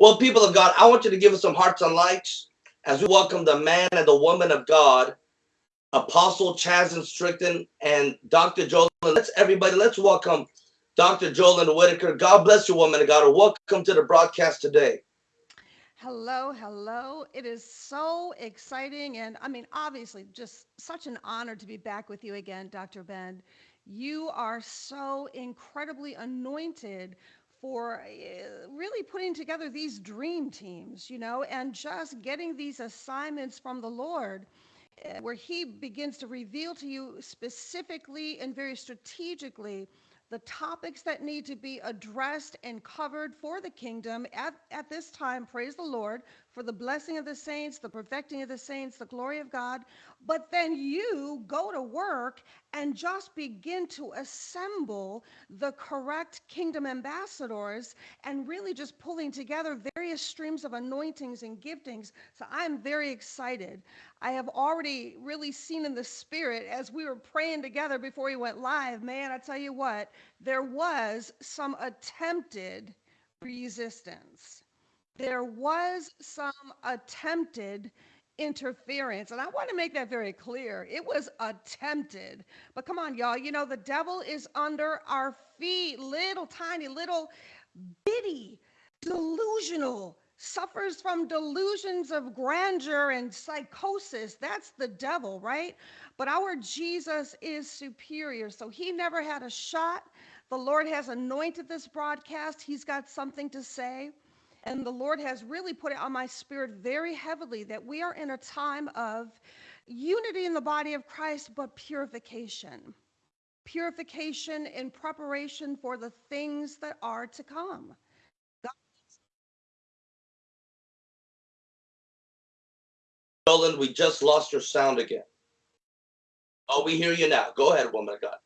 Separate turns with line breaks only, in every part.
Well, people of God, I want you to give us some hearts and likes as we welcome the man and the woman of God, Apostle Chasm Strickland and Dr. Joel. Let's everybody, let's welcome Dr. Jolyn Whitaker. God bless you, woman of God, welcome to the broadcast today.
Hello, hello. It is so exciting. And I mean, obviously, just such an honor to be back with you again, Dr. Ben. You are so incredibly anointed for uh, really putting together these dream teams, you know, and just getting these assignments from the Lord uh, where He begins to reveal to you specifically and very strategically the topics that need to be addressed and covered for the kingdom at, at this time. Praise the Lord for the blessing of the saints, the perfecting of the saints, the glory of God. But then you go to work and just begin to assemble the correct kingdom ambassadors and really just pulling together various streams of anointings and giftings. So I'm very excited. I have already really seen in the spirit as we were praying together before we went live. Man, I tell you what, there was some attempted resistance. There was some attempted interference. And I want to make that very clear. It was attempted. But come on, y'all. You know, the devil is under our feet, little tiny, little bitty, delusional, suffers from delusions of grandeur and psychosis. That's the devil, right? But our Jesus is superior. So he never had a shot. The Lord has anointed this broadcast. He's got something to say. And the Lord has really put it on my spirit very heavily that we are in a time of unity in the body of Christ, but purification. Purification in preparation for the things that are to come.
Roland, we just lost your sound again. Oh, we hear you now. Go ahead, woman of God.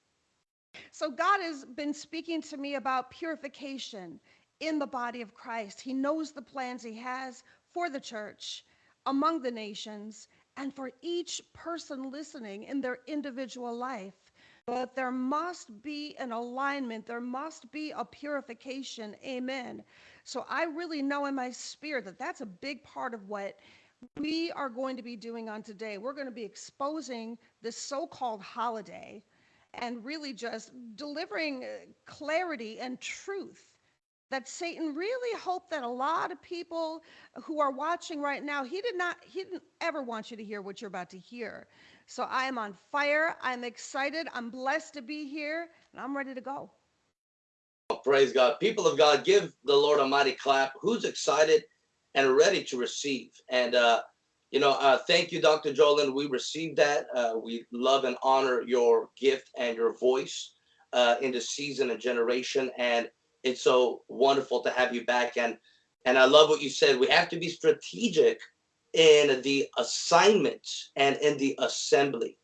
So God has been speaking to me about purification in the body of Christ. He knows the plans he has for the church, among the nations, and for each person listening in their individual life. But there must be an alignment, there must be a purification. Amen. So I really know in my spirit that that's a big part of what we are going to be doing on today. We're going to be exposing this so called holiday and really just delivering uh, clarity and truth that Satan really hoped that a lot of people who are watching right now, he did not, he didn't ever want you to hear what you're about to hear. So I am on fire. I'm excited. I'm blessed to be here and I'm ready to go.
Oh, praise God. People of God, give the Lord a mighty clap. Who's excited and ready to receive? And, uh, you know, uh, thank you, Dr. Jolyn. We received that. Uh, we love and honor your gift and your voice uh, in the season and generation. And it's so wonderful to have you back. And and I love what you said. We have to be strategic in the assignments and in the assembly.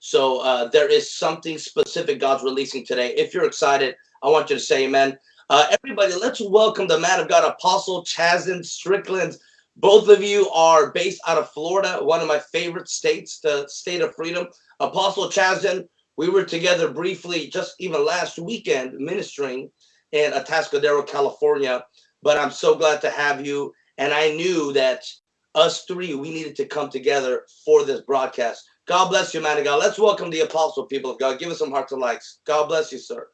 So uh, there is something specific God's releasing today. If you're excited, I want you to say amen. Uh, everybody, let's welcome the man of God, Apostle Chasm Strickland. Both of you are based out of Florida, one of my favorite states, the state of freedom. Apostle Chasm, we were together briefly just even last weekend ministering in Atascadero, California. But I'm so glad to have you. And I knew that us three, we needed to come together for this broadcast. God bless you, man of God. Let's welcome the apostle, people of God. Give us some hearts and likes. God bless you, sir.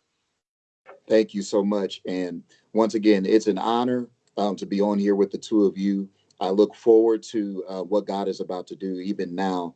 Thank you so much. And once again, it's an honor um, to be on here with the two of you. I look forward to uh, what God is about to do even now.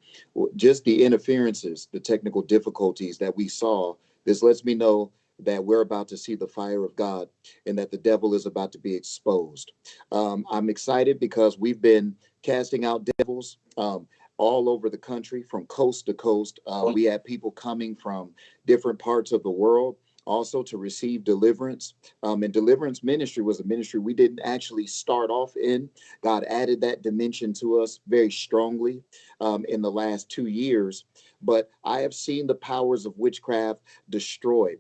Just the interferences, the technical difficulties that we saw, this lets me know that we're about to see the fire of God and that the devil is about to be exposed. Um, I'm excited because we've been casting out devils um, all over the country from coast to coast. Uh, we had people coming from different parts of the world also to receive deliverance. Um, and deliverance ministry was a ministry we didn't actually start off in. God added that dimension to us very strongly um, in the last two years. But I have seen the powers of witchcraft destroyed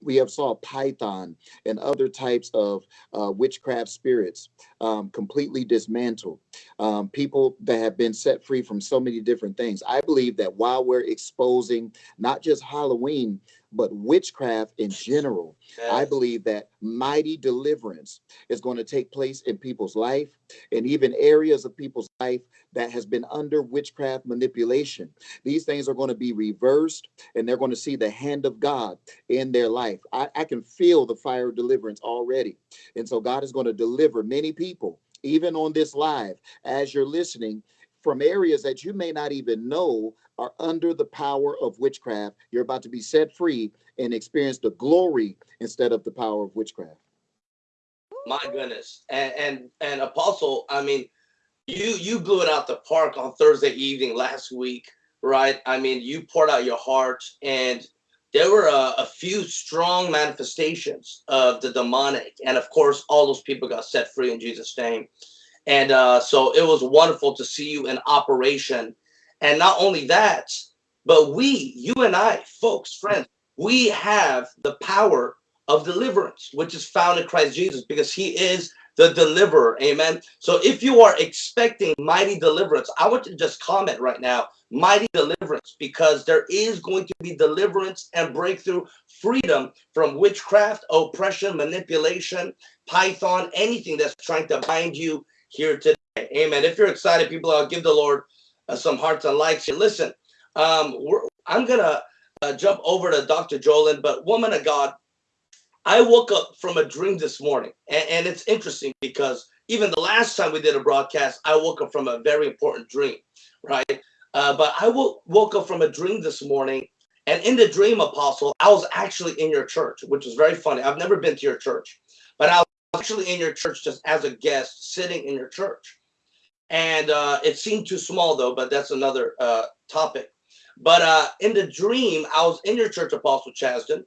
we have saw python and other types of uh, witchcraft spirits um, completely dismantled. Um, people that have been set free from so many different things. I believe that while we're exposing not just halloween but witchcraft in general. I believe that mighty deliverance is going to take place in people's life and even areas of people's life that has been under witchcraft manipulation. These things are going to be reversed and they're going to see the hand of God in their life. I, I can feel the fire of deliverance already. And so God is going to deliver many people, even on this live, as you're listening, from areas that you may not even know are under the power of witchcraft. You're about to be set free and experience the glory instead of the power of witchcraft.
My goodness. And and and Apostle, I mean, you you blew it out the park on Thursday evening last week, right? I mean, you poured out your heart, and there were a, a few strong manifestations of the demonic, and of course, all those people got set free in Jesus' name. And uh, so it was wonderful to see you in operation. And not only that, but we, you and I, folks, friends, we have the power of deliverance, which is found in Christ Jesus, because He is the deliverer. Amen. So if you are expecting mighty deliverance, I want you to just comment right now mighty deliverance, because there is going to be deliverance and breakthrough, freedom from witchcraft, oppression, manipulation, python, anything that's trying to bind you here today. Amen. If you're excited, people, I'll give the Lord uh, some hearts and likes here. Listen, um, I'm going to uh, jump over to Dr. Jolin, but woman of God, I woke up from a dream this morning, and, and it's interesting because even the last time we did a broadcast, I woke up from a very important dream, right? Uh, but I woke up from a dream this morning, and in the dream, Apostle, I was actually in your church, which was very funny. I've never been to your church, but I was actually in your church just as a guest, sitting in your church. And uh, it seemed too small, though, but that's another uh, topic. But uh, in the dream, I was in your church, Apostle Chasden,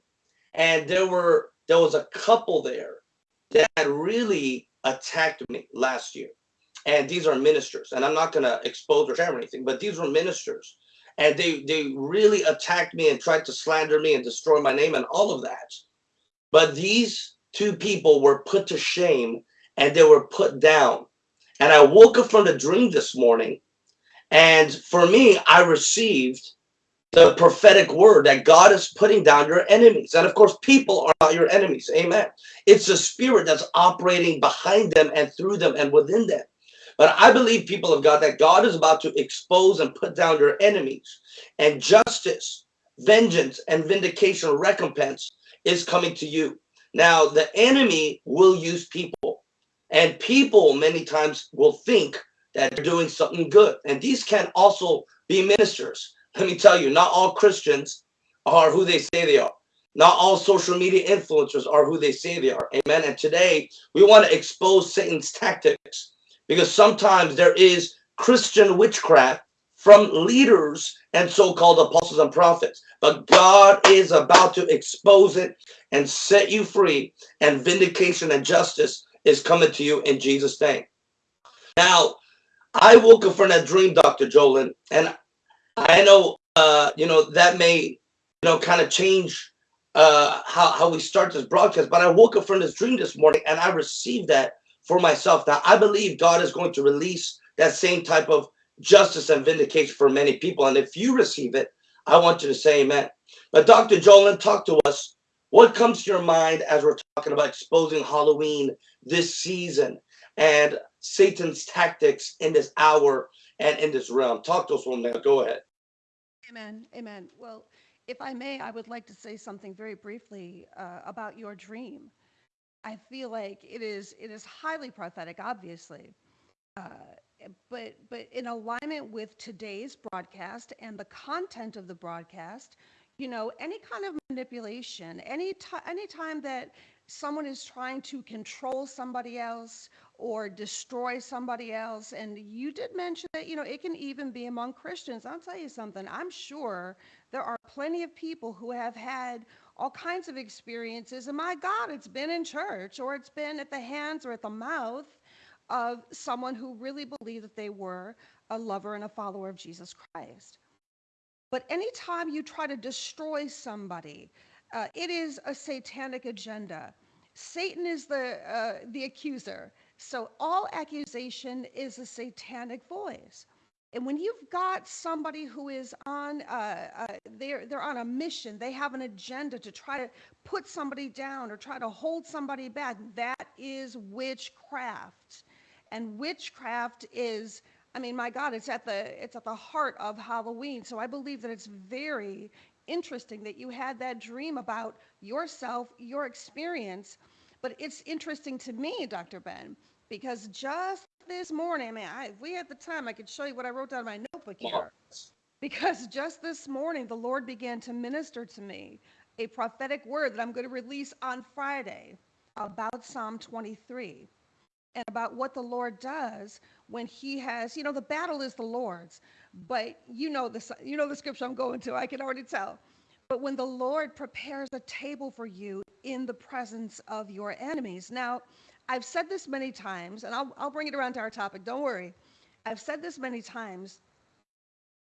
and there were there was a couple there that really attacked me last year. And these are ministers, and I'm not to expose or share anything, but these were ministers, and they they really attacked me and tried to slander me and destroy my name and all of that. But these two people were put to shame and they were put down. And I woke up from the dream this morning, and for me, I received the prophetic word that God is putting down your enemies. And of course, people are not your enemies. Amen. It's the spirit that's operating behind them and through them and within them. But I believe, people of God, that God is about to expose and put down your enemies, and justice, vengeance, and vindication, recompense is coming to you. Now, the enemy will use people, and people many times will think that they're doing something good. And these can also be ministers. Let me tell you, not all Christians are who they say they are. Not all social media influencers are who they say they are. Amen. And today we want to expose Satan's tactics because sometimes there is Christian witchcraft from leaders and so-called apostles and prophets. But God is about to expose it and set you free, and vindication and justice is coming to you in Jesus' name. Now, I woke up from that dream, Dr. Jolin, and I know, uh, you know, that may, you know, kind of change uh, how, how we start this broadcast, but I woke up from this dream this morning and I received that for myself. Now, I believe God is going to release that same type of justice and vindication for many people. And if you receive it, I want you to say amen. But Dr. Jolin, talk to us. What comes to your mind as we're talking about exposing Halloween this season and Satan's tactics in this hour and in this realm? Talk to us, woman. Go ahead.
Amen. Amen. Well, if I may, I would like to say something very briefly uh, about your dream. I feel like it is it is highly prophetic, obviously, uh, but but in alignment with today's broadcast and the content of the broadcast, you know, any kind of manipulation, any any time that someone is trying to control somebody else or destroy somebody else, and you did mention that, you know, it can even be among Christians. I'll tell you something. I'm sure there are plenty of people who have had all kinds of experiences, and my God, it's been in church or it's been at the hands or at the mouth of someone who really believed that they were a lover and a follower of Jesus Christ. But anytime you try to destroy somebody, uh, it is a satanic agenda. Satan is the uh, the accuser. So all accusation is a satanic voice. And when you've got somebody who is on, uh, uh, they're they're on a mission, they have an agenda to try to put somebody down or try to hold somebody back. That is witchcraft, and witchcraft is, I mean, my God, it's at the it's at the heart of Halloween. So I believe that it's very interesting that you had that dream about yourself, your experience. But it's interesting to me, Dr. Ben, because just this morning, I mean, I, if we had the time, I could show you what I wrote down in my notebook here. Because just this morning, the Lord began to minister to me a prophetic word that I'm going to release on Friday about Psalm 23 and about what the Lord does when he has, you know, the battle is the Lord's, but you know the you know the scripture I'm going to. I can already tell. But when the Lord prepares a table for you in the presence of your enemies. Now, I've said this many times, and I'll, I'll bring it around to our topic. Don't worry. I've said this many times.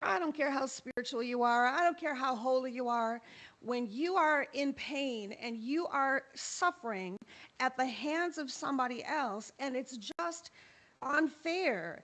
I don't care how spiritual you are. I don't care how holy you are. When you are in pain and you are suffering at the hands of somebody else, and it's just unfair,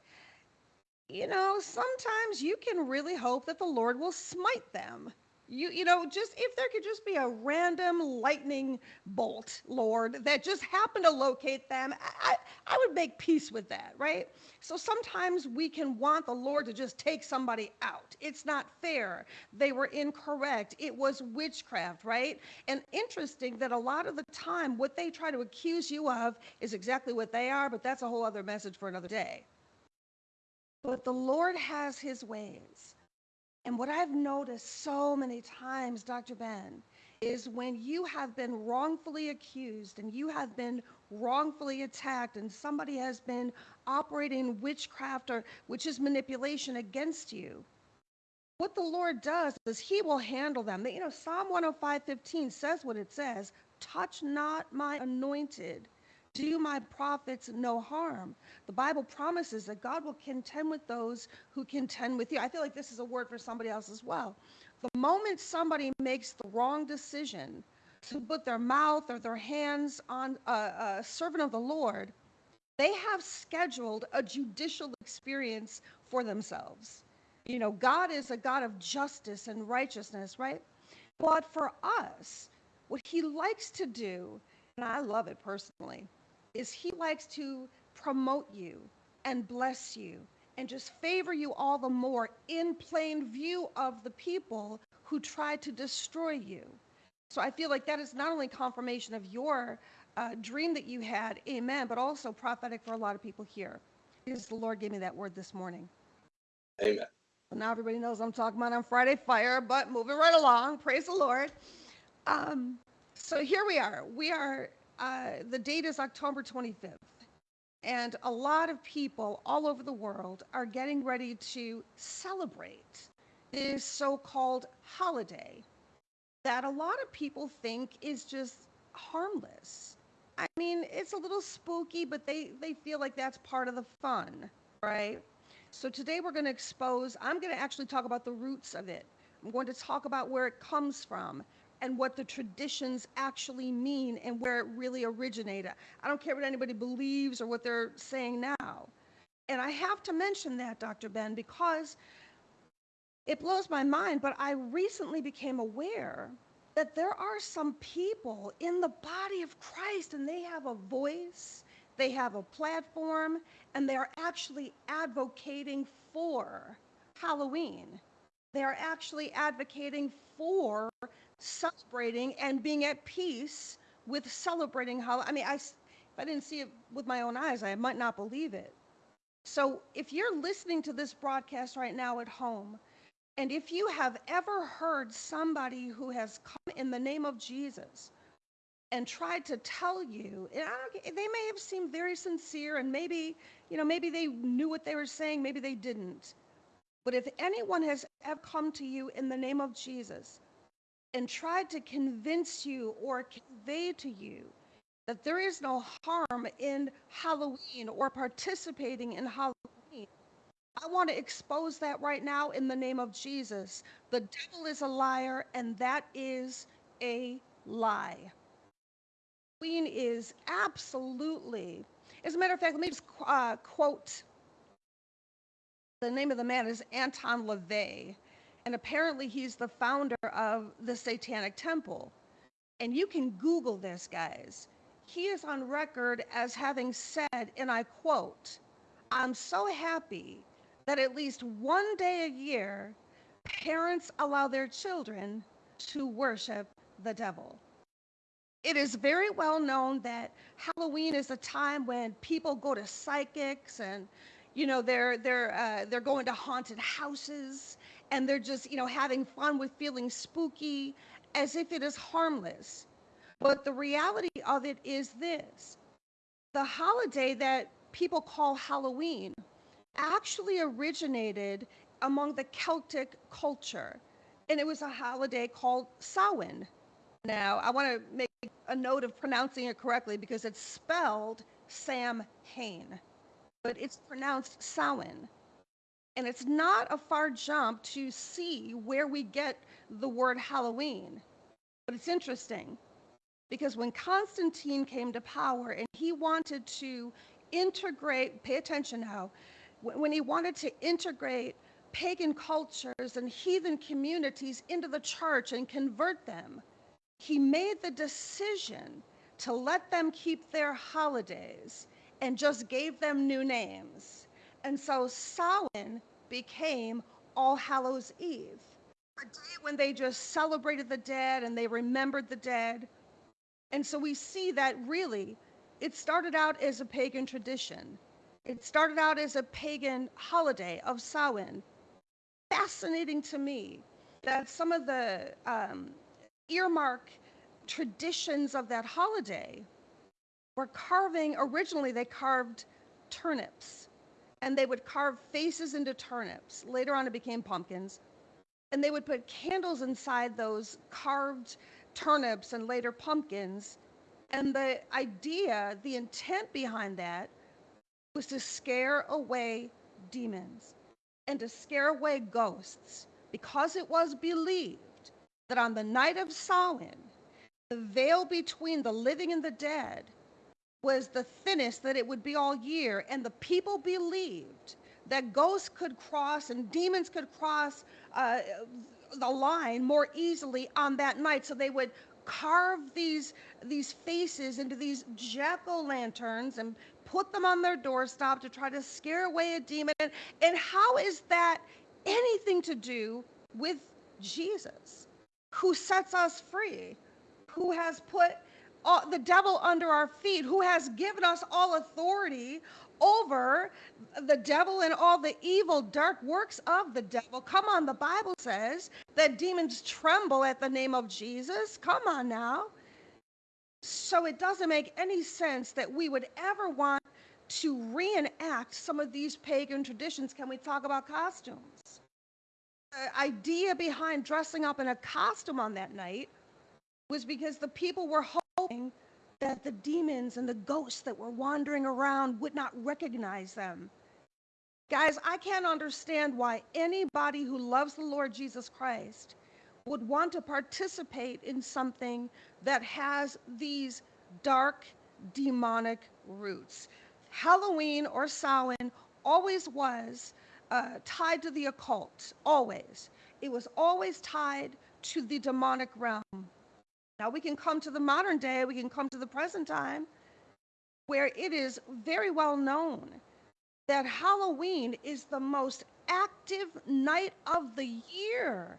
you know, sometimes you can really hope that the Lord will smite them. You, you know, just if there could just be a random lightning bolt, Lord, that just happened to locate them, I, I would make peace with that, right? So sometimes we can want the Lord to just take somebody out. It's not fair. They were incorrect. It was witchcraft, right? And interesting that a lot of the time, what they try to accuse you of is exactly what they are, but that's a whole other message for another day. But the Lord has his ways. And what I've noticed so many times, Dr. Ben, is when you have been wrongfully accused and you have been wrongfully attacked and somebody has been operating witchcraft or which is manipulation against you what the lord does is he will handle them you know psalm 105:15 says what it says touch not my anointed do my prophets no harm. The Bible promises that God will contend with those who contend with you. I feel like this is a word for somebody else as well. The moment somebody makes the wrong decision to put their mouth or their hands on a, a servant of the Lord, they have scheduled a judicial experience for themselves. You know, God is a God of justice and righteousness, right? But for us, what he likes to do, and I love it personally, is he likes to promote you and bless you and just favor you all the more in plain view of the people who try to destroy you. So I feel like that is not only confirmation of your uh, dream that you had, amen, but also prophetic for a lot of people here. Because the Lord gave me that word this morning.
Amen.
So now everybody knows I'm talking about on Friday Fire, but moving right along. Praise the Lord. Um, so here we are. We are uh, the date is October 25th. And a lot of people all over the world are getting ready to celebrate this so called holiday that a lot of people think is just harmless. I mean, it's a little spooky, but they, they feel like that's part of the fun, right? So today we're going to expose, I'm going to actually talk about the roots of it. I'm going to talk about where it comes from and what the traditions actually mean and where it really originated. I don't care what anybody believes or what they're saying now. And I have to mention that, Dr. Ben, because it blows my mind, but I recently became aware that there are some people in the body of Christ and they have a voice, they have a platform, and they're actually advocating for Halloween. They're actually advocating for celebrating and being at peace with celebrating how I mean I if I didn't see it with my own eyes I might not believe it. So if you're listening to this broadcast right now at home and if you have ever heard somebody who has come in the name of Jesus and tried to tell you, they may have seemed very sincere and maybe, you know, maybe they knew what they were saying, maybe they didn't. But if anyone has ever come to you in the name of Jesus and tried to convince you or convey to you that there is no harm in Halloween or participating in Halloween. I want to expose that right now in the name of Jesus. The devil is a liar, and that is a lie. Halloween is absolutely, as a matter of fact, let me just uh, quote The name of the man is Anton LaVey, and apparently he's the founder of the Satanic Temple. And you can Google this, guys. He is on record as having said, and I quote, I'm so happy that at least one day a year, parents allow their children to worship the devil. It is very well known that Halloween is a time when people go to psychics and you know they're they're uh, they're going to haunted houses and they're just you know having fun with feeling spooky as if it is harmless. But the reality of it is this: the holiday that people call Halloween actually originated among the Celtic culture, and it was a holiday called Samhain. Now, I want to make a note of pronouncing it correctly because it's spelled Sam Hain, but it's pronounced Samhain. And it's not a far jump to see where we get the word Halloween. But it's interesting because when Constantine came to power and he wanted to integrate, pay attention now, when he wanted to integrate pagan cultures and heathen communities into the church and convert them, he made the decision to let them keep their holidays and just gave them new names. And so Samhain became All Hallows Eve, a day when they just celebrated the dead and they remembered the dead. And so we see that really it started out as a pagan tradition. It started out as a pagan holiday of Samhain. Fascinating to me that some of the um, earmark traditions of that holiday were carving, originally, they carved turnips and they would carve faces into turnips. Later on, it became pumpkins. And they would put candles inside those carved turnips and later pumpkins. And the idea, the intent behind that was to scare away demons and to scare away ghosts because it was believed that on the night of Samhain, the veil between the living and the dead was the thinnest that it would be all year. And the people believed that ghosts could cross and demons could cross uh, the line more easily on that night. So they would carve these, these faces into these jack o' lanterns and put them on their doorstop to try to scare away a demon. And, and how is that anything to do with Jesus, who sets us free, who has put all, the devil under our feet, who has given us all authority over the devil and all the evil, dark works of the devil. Come on, the Bible says that demons tremble at the name of Jesus. Come on now. So it doesn't make any sense that we would ever want to reenact some of these pagan traditions. Can we talk about costumes? The idea behind dressing up in a costume on that night was because the people were hoping that the demons and the ghosts that were wandering around would not recognize them. Guys, I can't understand why anybody who loves the Lord Jesus Christ would want to participate in something that has these dark demonic roots. Halloween or Samhain always was uh, tied to the occult, always. It was always tied to the demonic realm. Now we can come to the modern day, we can come to the present time, where it is very well known that Halloween is the most active night of the year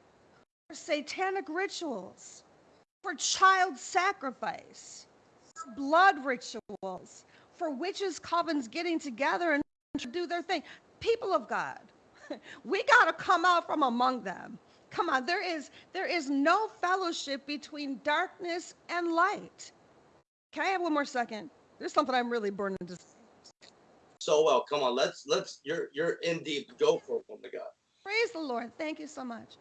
for satanic rituals, for child sacrifice, blood rituals, for witches' covens getting together and do their thing. People of God, we got to come out from among them. Come on, there is there is no fellowship between darkness and light. Can I have one more second? There's something I'm really burning to say.
So well, come on, let's let's you're you're in deep. Go for it, woman of God.
Praise the Lord. Thank you so much.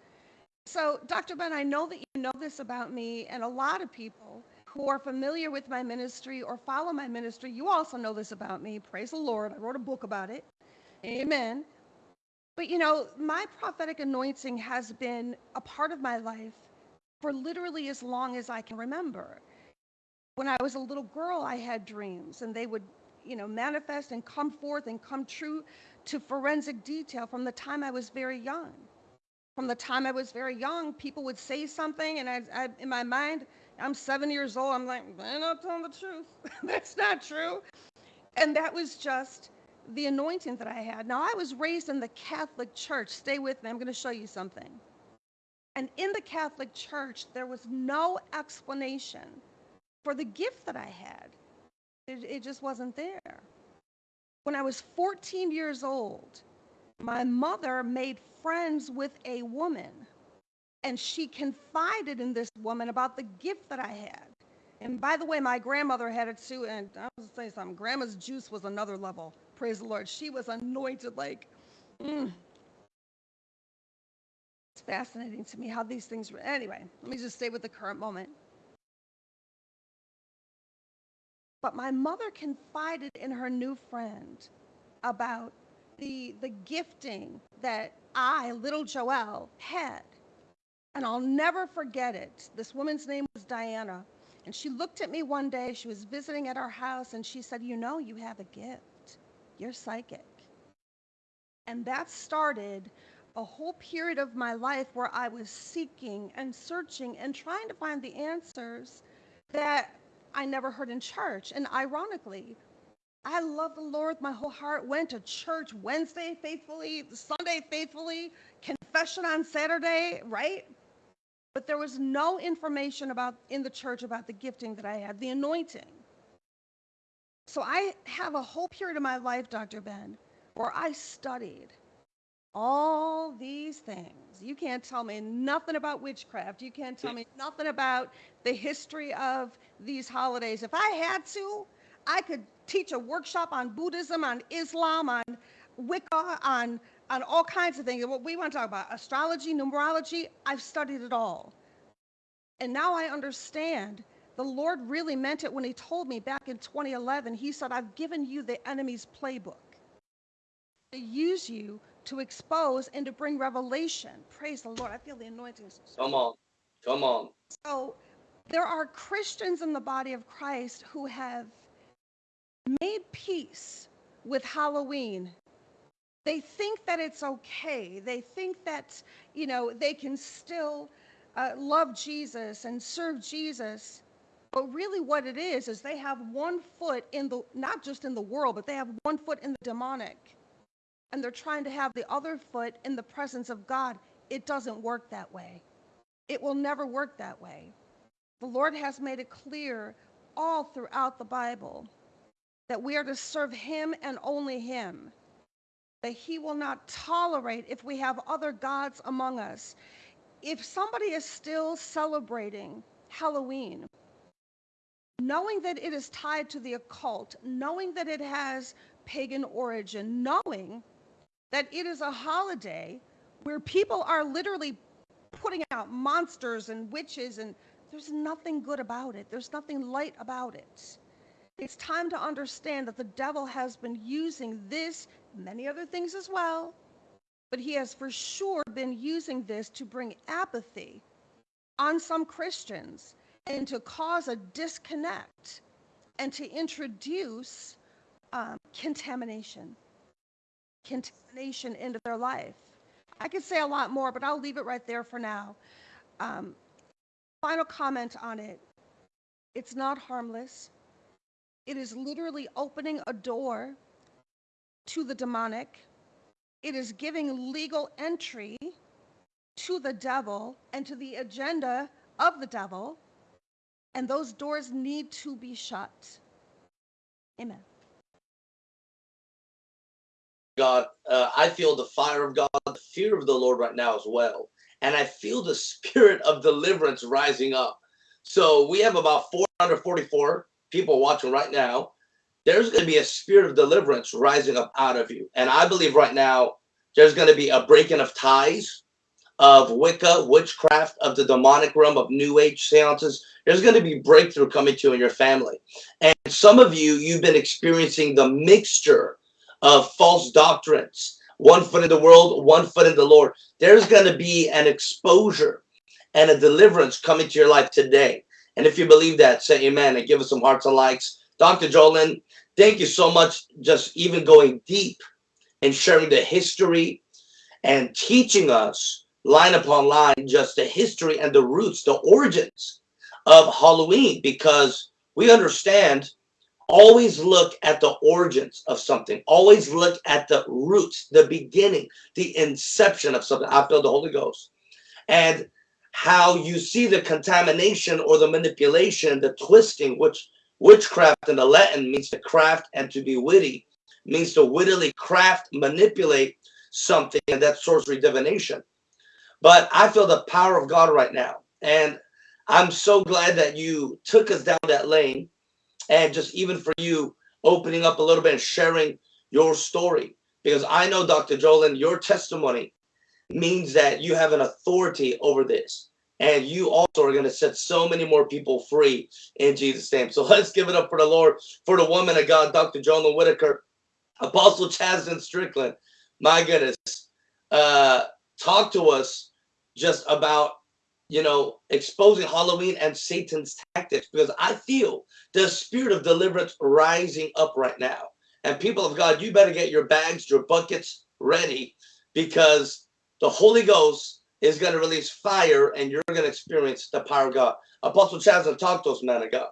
So, Dr. Ben, I know that you know this about me, and a lot of people who are familiar with my ministry or follow my ministry, you also know this about me. Praise the Lord. I wrote a book about it. Amen. But you know, my prophetic anointing has been a part of my life for literally as long as I can remember. When I was a little girl, I had dreams, and they would you know, manifest and come forth and come true to forensic detail from the time I was very young. From the time I was very young, people would say something, and I, I in my mind, I'm seven years old. I'm like, they're not telling the truth. That's not true. And that was just the anointing that I had. Now, I was raised in the Catholic Church. Stay with me. I'm going to show you something. And in the Catholic Church, there was no explanation for the gift that I had. It, it just wasn't there. When I was 14 years old, my mother made friends with a woman, and she confided in this woman about the gift that I had. And by the way, my grandmother had it too, and I was gonna say something. Grandma's juice was another level. Praise the Lord. She was anointed like, mm. It's fascinating to me how these things were. Anyway, let me just stay with the current moment. But my mother confided in her new friend about the, the gifting that I, little Joelle, had. And I'll never forget it. This woman's name was Diana. And she looked at me one day, she was visiting at our house, and she said, You know, you have a gift. You're psychic. And that started a whole period of my life where I was seeking and searching and trying to find the answers that I never heard in church. And ironically, I love the Lord. My whole heart went to church Wednesday faithfully, Sunday faithfully, confession on Saturday, right? But there was no information about in the church about the gifting that I had, the anointing. So I have a whole period of my life, Dr. Ben, where I studied all these things. You can't tell me nothing about witchcraft. You can't tell me nothing about the history of these holidays. If I had to, I could teach a workshop on Buddhism, on Islam, on Wicca, on on all kinds of things. What we want to talk about, astrology, numerology, I've studied it all. And now I understand the Lord really meant it when he told me back in 2011, he said, I've given you the enemy's playbook to use you to expose and to bring revelation. Praise the Lord. I feel the anointing.
Come on. Come on.
So there are Christians in the body of Christ who have made peace with Halloween they think that it's okay. They think that, you know, they can still uh, love Jesus and serve Jesus. But really, what it is, is they have one foot in the, not just in the world, but they have one foot in the demonic. And they're trying to have the other foot in the presence of God. It doesn't work that way. It will never work that way. The Lord has made it clear all throughout the Bible that we are to serve Him and only Him that he will not tolerate if we have other gods among us. If somebody is still celebrating Halloween, knowing that it is tied to the occult, knowing that it has pagan origin, knowing that it is a holiday where people are literally putting out monsters and witches, and there's nothing good about it. There's nothing light about it. It's time to understand that the devil has been using this many other things as well, but he has for sure been using this to bring apathy on some Christians and to cause a disconnect and to introduce um, contamination, contamination into their life. I could say a lot more, but I'll leave it right there for now. Um, final comment on it it's not harmless. It is literally opening a door to the demonic. It is giving legal entry to the devil and to the agenda of the devil. And those doors need to be shut. Amen.
God, uh, I feel the fire of God, the fear of the Lord right now as well. And I feel the spirit of deliverance rising up. So we have about 444 people watching right now there's going to be a spirit of deliverance rising up out of you. And I believe right now there's going to be a breaking of ties of Wicca, witchcraft, of the demonic realm, of New Age seances. There's going to be breakthrough coming to you in your family. And some of you, you've been experiencing the mixture of false doctrines. One foot in the world, one foot in the Lord. There's going to be an exposure and a deliverance coming to your life today. And if you believe that, say amen and give us some hearts and likes. Dr. Jolin, thank you so much. Just even going deep and sharing the history and teaching us line upon line just the history and the roots, the origins of Halloween, because we understand always look at the origins of something always look at the roots the beginning the inception of something. I feel the holy ghost. And how you see the contamination or the manipulation the twisting which witchcraft in the latin means to craft and to be witty means to wittily craft manipulate something and that's sorcery divination but i feel the power of god right now and i'm so glad that you took us down that lane and just even for you opening up a little bit and sharing your story because I know Dr. Jolin, your testimony means that you have an authority over this and you also are going to set so many more people free in Jesus name. So let's give it up for the Lord, for the woman of God, Dr. Jolin Whitaker, Apostle Chasden Strickland. My goodness, uh, talk to us just about you know, exposing Halloween and Satan's tactics because I feel the spirit of deliverance rising up right now. And people of God, you better get your bags, your buckets ready because the Holy Ghost is going to release fire and you're going to experience the power of God. Apostle Chasm, talk to us, man of God.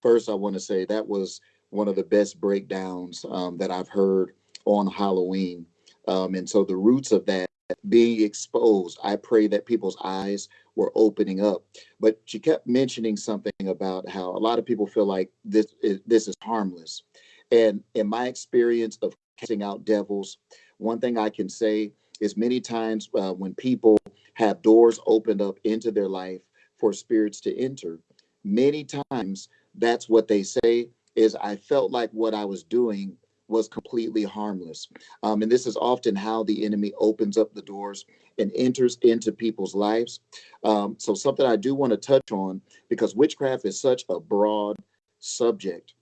First, I want to say that was one of the best breakdowns um, that I've heard on Halloween. Um, and so the roots of that being exposed. I pray that people's eyes were opening up. But she kept mentioning something about how a lot of people feel like this is, this is harmless. And in my experience of casting out devils, one thing I can say is many times uh, when people have doors opened up into their life for spirits to enter, many times that's what they say is I felt like what I was doing was completely harmless. Um, and this is often how the enemy opens up the doors and enters into people's lives. Um, so, something I do want to touch on because witchcraft is such a broad subject.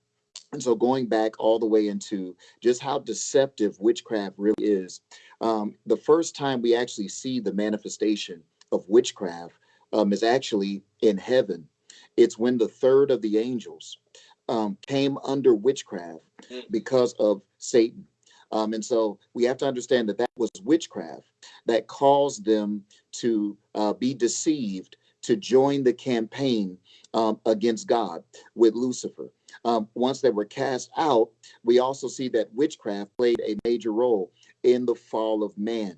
And so, going back all the way into just how deceptive witchcraft really is, um, the first time we actually see the manifestation of witchcraft um, is actually in heaven. It's when the third of the angels um, came under witchcraft mm. because of Satan. Um, and so we have to understand that that was witchcraft that caused them to uh, be deceived to join the campaign um, against God with Lucifer. Um, once they were cast out, we also see that witchcraft played a major role in the fall of man.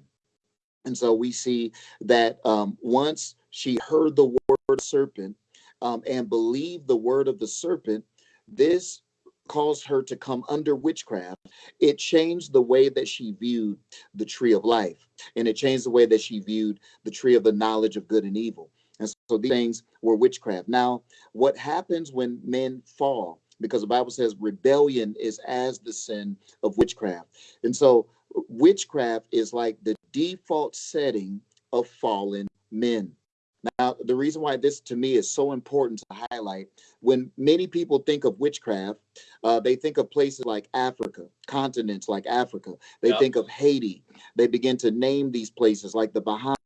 And so we see that um, once she heard the word serpent um, and believed the word of the serpent, this caused her to come under witchcraft. It changed the way that she viewed the tree of life, and it changed the way that she viewed the tree of the knowledge of good and evil. And so these things were witchcraft. Now, what happens when men fall? Because the Bible says rebellion is as the sin of witchcraft. And so witchcraft is like the default setting of fallen men. Now, the reason why this to me is so important to highlight when many people think of witchcraft, uh, they think of places like Africa, continents like Africa. They yep. think of Haiti. They begin to name these places like the Bahamas.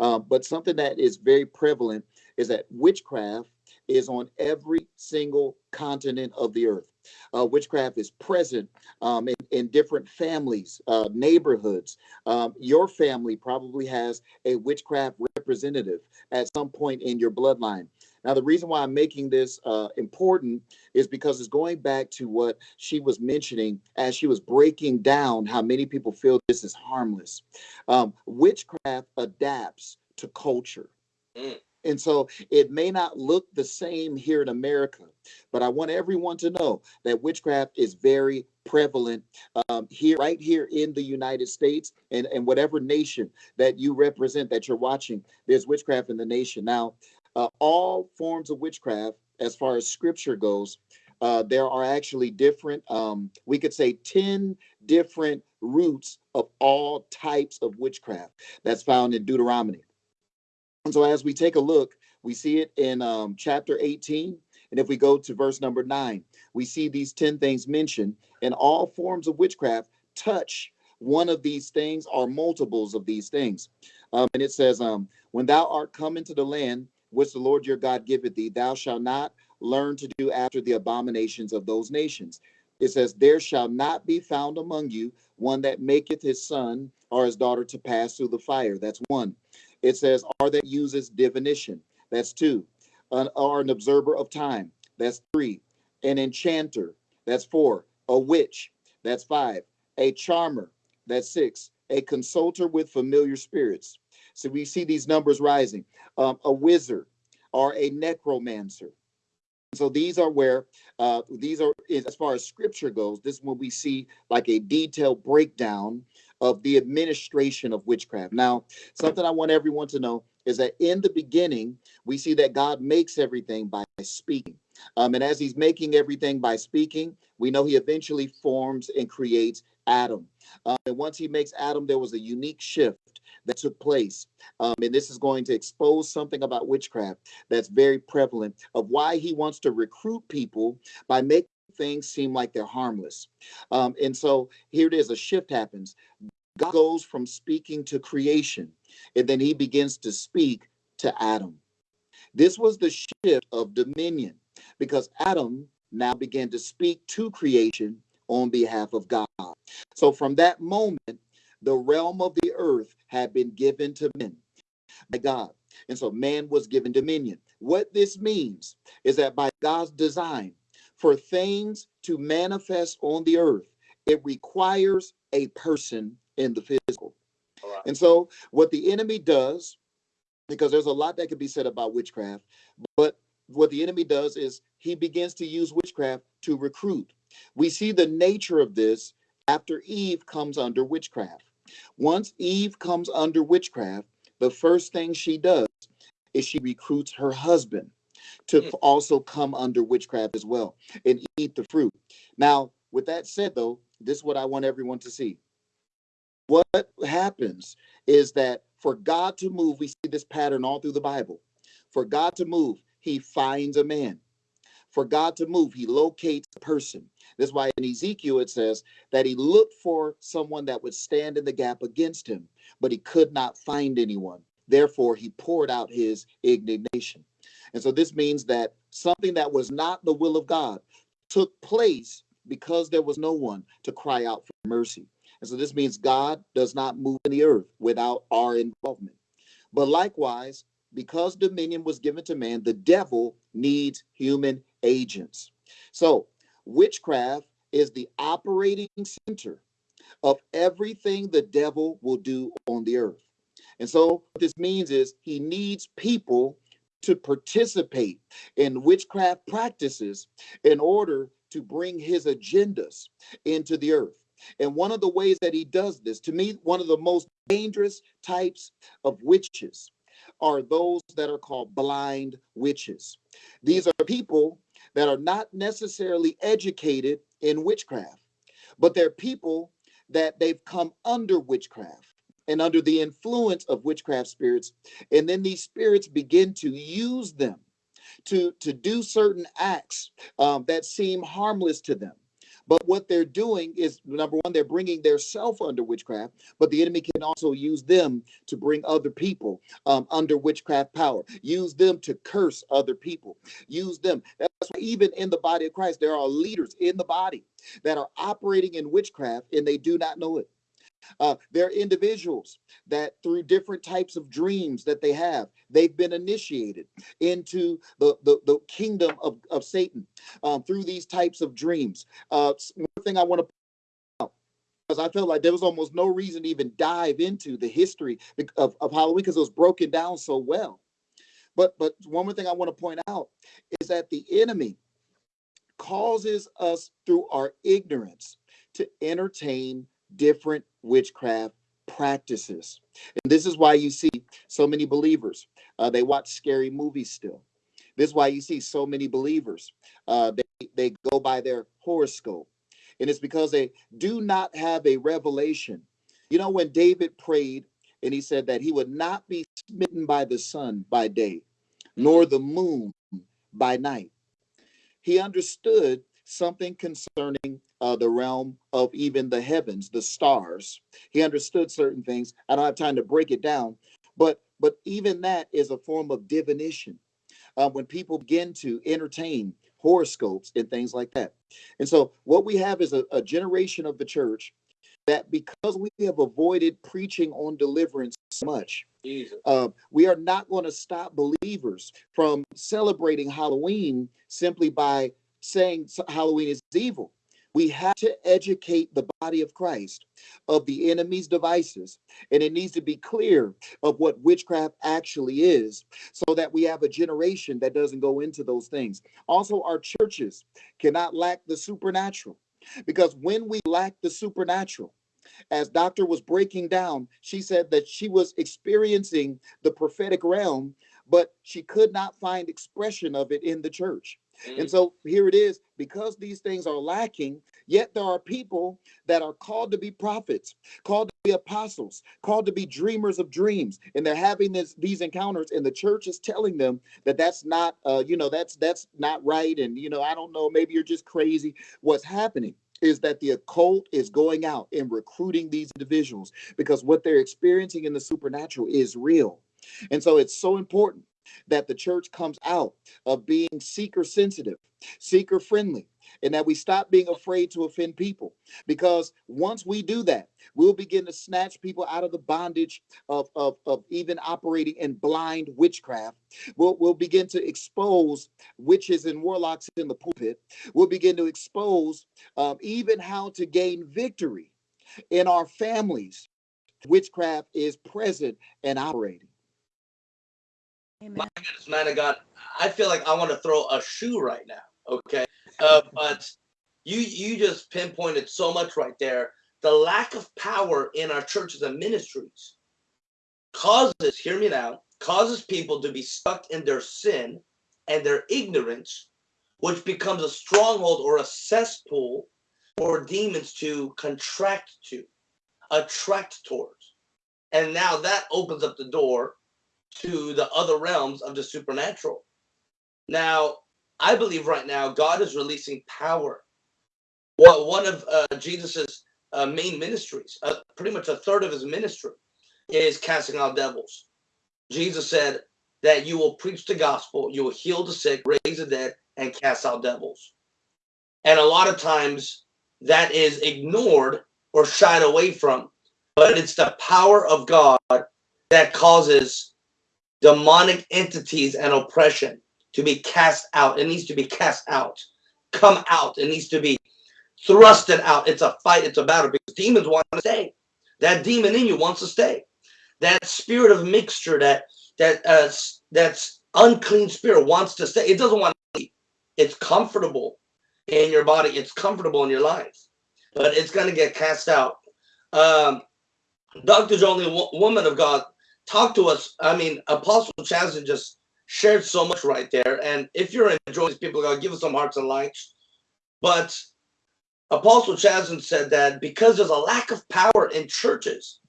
Uh, but something that is very prevalent is that witchcraft is on every single continent of the earth. Uh, witchcraft is present um, in, different families, uh, neighborhoods. Um, your family probably has a witchcraft representative at some point in your bloodline. Now, the reason why I'm making this uh, important is because it's going back to what she was mentioning as she was breaking down how many people feel this is harmless. Um, witchcraft adapts to culture. Mm. And so it may not look the same here in America, but I want everyone to know that witchcraft is very prevalent um, here, right here in the United States and, and whatever nation that you represent that you're watching, there's witchcraft in the nation. Now, uh, all forms of witchcraft, as far as scripture goes, uh, there are actually different, um, we could say 10 different roots of all types of witchcraft that's found in Deuteronomy. And so as we take a look, we see it in um, chapter 18. And if we go to verse number nine, we see these 10 things mentioned, and all forms of witchcraft touch one of these things or multiples of these things. Um, and it says, um, When thou art come into the land which the Lord your God giveth thee, thou shalt not learn to do after the abominations of those nations. It says, There shall not be found among you one that maketh his son or his daughter to pass through the fire. That's one. It says, Or that uses divination. That's two. An, or an observer of time. That's three. An enchanter. That's four. A witch. That's five. A charmer. That's six. A consulter with familiar spirits. So we see these numbers rising. Um, a wizard or a necromancer. So these are where uh, these are as far as scripture goes. This is when we see like a detailed breakdown of the administration of witchcraft. Now, something I want everyone to know is that in the beginning, we see that God makes everything by speaking. Um, and as he's making everything by speaking, we know he eventually forms and creates Adam. Um, and once he makes Adam, there was a unique shift that took place. Um, and this is going to expose something about witchcraft that's very prevalent of why he wants to recruit people by making things seem like they're harmless. Um, and so here it is a shift happens. God goes from speaking to creation, and then he begins to speak to Adam. This was the shift of dominion because Adam now began to speak to creation on behalf of God. So from that moment, the realm of the earth had been given to men by God. And so man was given dominion. What this means is that by God's design, for things to manifest on the earth, it requires a person in the physical.
Right.
And so, what the enemy does, because there's a lot that could be said about witchcraft, but what the enemy does is he begins to use witchcraft to recruit. We see the nature of this after Eve comes under witchcraft. Once Eve comes under witchcraft, the first thing she does is she recruits her husband to
Mm.
also come under witchcraft as well and eat the fruit. Now, with that said, though, this is what I want everyone to see. What happens is that for God to move, we see this pattern all through the Bible. For God to move, he finds a man. For God to move, he locates a person. That's why in Ezekiel it says that he looked for someone that would stand in the gap against him, but he could not find anyone. Therefore, he poured out his indignation. And so this means that something that was not the will of God took place because there was no one to cry out for mercy. And so this means God does not move in the earth without our involvement. But likewise, because dominion was given to man, the devil needs human agents. So witchcraft is the operating center of everything the devil will do on the earth. And so what this means is he needs people to participate in witchcraft practices in order to bring his agendas into the earth. And one of the ways that he does this, to me, one of the most dangerous types of witches are those that are called blind witches. These are people that are not necessarily educated in witchcraft, but they're people that they've come under witchcraft and under the influence of witchcraft spirits. And then these spirits begin to use them to, to do certain acts um, that seem harmless to them. But what they're doing is number one, they're bringing their self under witchcraft, but the enemy can also use them to bring other people um, under witchcraft power, use them to curse other people, use them. That's why even in the body of Christ, there are leaders in the body that are operating in witchcraft and they do not know it. Uh, there are individuals that through different types of dreams that they have, they've been initiated into the, the, the kingdom of, of Satan um, through these types of dreams. Uh, one thing I want to point out, because I felt like there was almost no reason to even dive into the history of, of Halloween because it was broken down so well. But but one more thing I want to point out is that the enemy causes us through our ignorance to entertain different witchcraft practices. And this is why you see so many believers, uh, they watch scary movies still. This is why you see so many believers, uh, they, they go by their horoscope. And it's because they do not have a revelation. You know, when David prayed and he said that he would not be smitten by the sun by day, nor the moon by night, he understood something concerning uh, the realm of even the heavens, the stars. He understood certain things. I don't have time to break it down, but but even that is a form of divination. uh, when people begin to entertain horoscopes and things like that. And so, what we have is a, a generation of the church that because we have avoided preaching on deliverance so much, uh, we are not going to stop believers from celebrating Halloween simply by saying Halloween is evil. We have to educate the body of Christ of the enemy's devices, and it needs to be clear of what witchcraft actually is so that we have a generation that doesn't go into those things. Also, our churches cannot lack the supernatural because when we lack the supernatural, as doctor was breaking down she said that she was experiencing the prophetic realm but she could not find expression of it in the church. And so here it is because these things are lacking yet there are people that are called to be prophets called to be apostles called to be dreamers of dreams and they're having this these encounters and the church is telling them that that's not uh you know that's that's not right and you know i don't know maybe you're just crazy what's happening is that the occult is going out and recruiting these individuals because what they're experiencing in the supernatural is real. And so it's so important that the church comes out of being seeker sensitive, seeker friendly, and that we stop being afraid to offend people. Because once we do that, we'll begin to snatch people out of the bondage of, of, of even operating in blind witchcraft. We'll, we'll begin to expose witches and warlocks in the pulpit. We'll begin to expose um, even how to gain victory in our families. Witchcraft is present and operating.
Amen.
My goodness, man of God, I feel like I want to throw a shoe right now. Okay, uh, but you you just pinpointed so much right there. The lack of power in our churches and ministries causes, hear me now, causes people to be stuck in their sin and their ignorance, which becomes a stronghold or a cesspool for demons to contract to, attract towards. And now that opens up the door to the other realms of the supernatural. Now, I believe right now God is releasing power. Well, one of uh, Jesus's uh, main ministries, uh, pretty much a third of his ministry, is casting out devils. Jesus said that you will preach the gospel, you will heal the sick, raise the dead, and cast out devils. And a lot of times that is ignored or shied away from, but it's the power of God that causes demonic entities and oppression to be cast out. It needs to be cast out, come out. It needs to be thrusted out. It's a fight, it's a battle because demons want to stay. That demon in you wants to stay. That spirit of mixture, that that uh, that's unclean spirit wants to stay. It doesn't want to leave. It's comfortable in your body. It's comfortable in your life, but it's going to get cast out. Um, Dr. Woman of God, talk to us. I mean, Apostle Chazin just shared so much right there. And if you're enjoying these people, give us some hearts and likes. But Apostle Chazin said that because there's a lack of power in churches,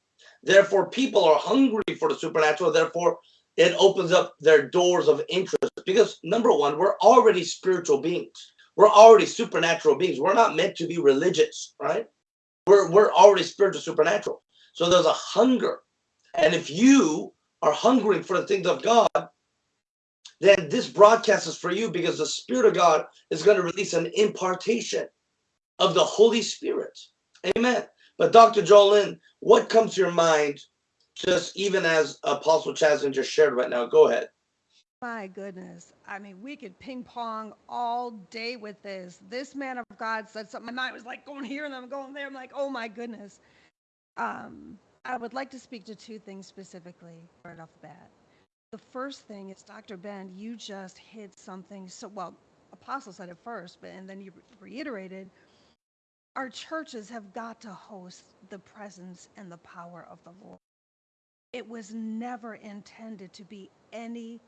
therefore people are hungry for the supernatural. Therefore, it opens up their doors of interest. Because number one, we're already spiritual beings. We're already supernatural beings. We're not meant to be religious, right? We're we're already spiritual, supernatural. So there's a hunger. And if you are hungering for the things of God, then this broadcast is for you because the Spirit of God is going to release an impartation of the Holy Spirit. Amen. But Dr. Jolyn, what comes to your mind, just even as Apostle Chasm just shared right now? Go ahead.
My goodness. I mean, we could ping pong all day with this. This man of God said something. My mind was like going here and I'm going there. I'm like, oh my goodness. Um, I would like to speak to two things specifically right off the bat. The first thing is, Dr. Ben, you just hit something so well. Apostle said it first, but and then you reiterated. Our churches have got to host the presence and the power of the Lord. It was never intended to be any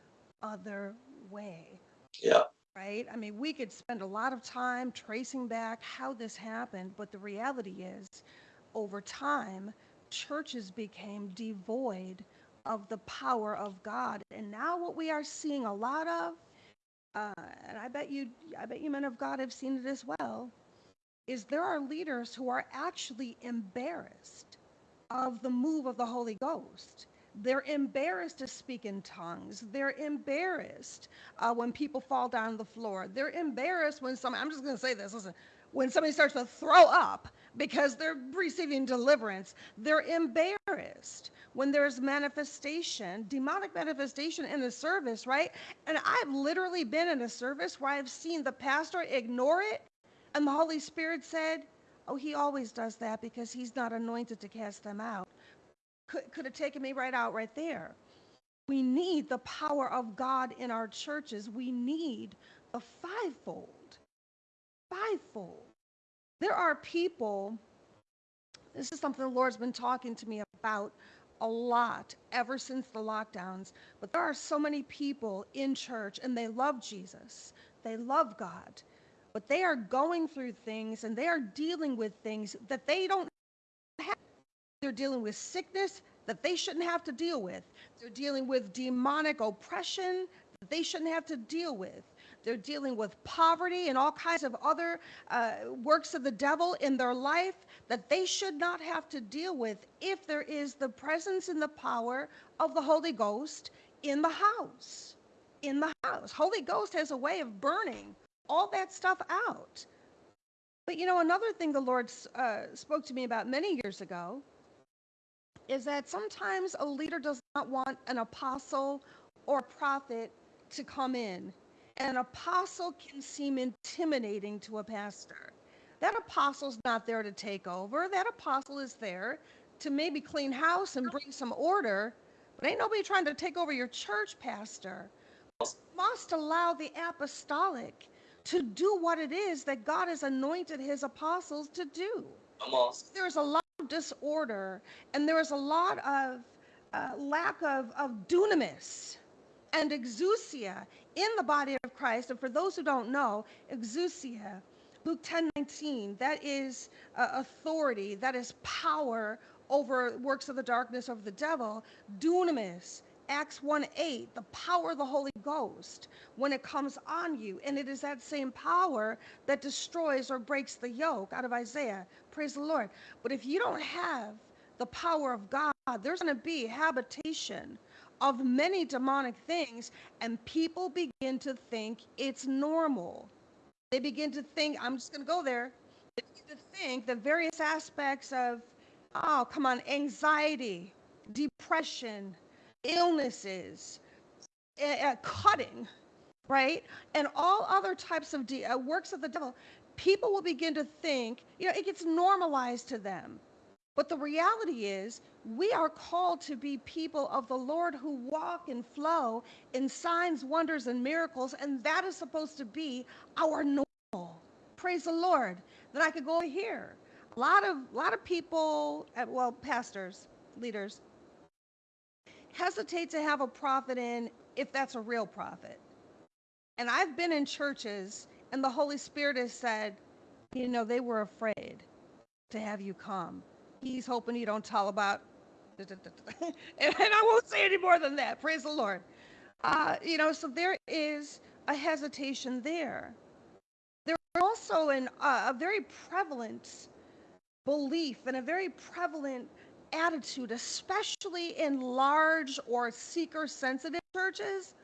other way
Yeah.
right? I mean, we could spend a lot of time tracing back how this happened, but the reality is, over time, churches became devoid of the power of God. And now what we are seeing a lot of, uh, and I bet you, I bet you men of God have seen it as well, is there are leaders who are actually embarrassed of the move of the Holy Ghost. They're embarrassed to speak in tongues. They're embarrassed uh, when people fall down on the floor. They're embarrassed when some, I'm just going to say this, listen, when somebody starts to throw up because they're receiving deliverance, they're embarrassed when there's manifestation, demonic manifestation in the service, right? And I've literally been in a service where I've seen the pastor ignore it, and the Holy Spirit said, Oh, he always does that because he's not anointed to cast them out. Could, could have taken me right out right there. We need the power of God in our churches. We need the fivefold. Fivefold. There are people, this is something the Lord's been talking to me about a lot ever since the lockdowns, but there are so many people in church and they love Jesus. They love God, but they are going through things and they are dealing with things that they don't have. They're dealing with sickness that they shouldn't have to deal with. They're dealing with demonic oppression that they shouldn't have to deal with. They're dealing with poverty and all kinds of other uh, works of the devil in their life that they should not have to deal with if there is the presence and the power of the Holy Ghost in the house. In the house. Holy Ghost has a way of burning all that stuff out. But you know, another thing the Lord uh, spoke to me about many years ago is that sometimes a leader does not want an apostle or prophet to come in an apostle can seem intimidating to a pastor. That apostle's not there to take over. That apostle is there to maybe clean house and bring some order, but ain't nobody trying to take over your church, pastor. Must allow the apostolic to do what it is that God has anointed his apostles to do. There's a lot of disorder and there is a lot of uh, lack of, of dunamis and exousia in the body of Christ. And for those who don't know, exousia, Luke 10 19, that is uh, authority, that is power over works of the darkness of the devil. Dunamis, Acts 1 8, the power of the Holy Ghost when it comes on you. And it is that same power that destroys or breaks the yoke out of Isaiah. Praise the Lord. But if you don't have the power of God, there's going to be habitation of many demonic things, and people begin to think it's normal. They begin to think, I'm just going to go there, they begin to think that various aspects of, oh, come on, anxiety, depression, illnesses, uh, cutting, right? And all other types of de- uh, works of the devil, people will begin to think, you know, it gets normalized to them. But the reality is, we are called to be people of the Lord who walk and flow in signs, wonders, and miracles, and that is supposed to be our normal. Praise the Lord. Then I could go here. A lot of a lot of people, uh, well, pastors, leaders, hesitate to have a prophet in if that's a real prophet. And I've been in churches, and the Holy Spirit has said, you know, they were afraid to have you come he's hoping you don't tell about and I won't say any more than that. Praise the Lord. Uh, you know, so there is a hesitation there. There is also an, uh, a very prevalent belief and a very prevalent attitude, especially in large or seeker sensitive churches,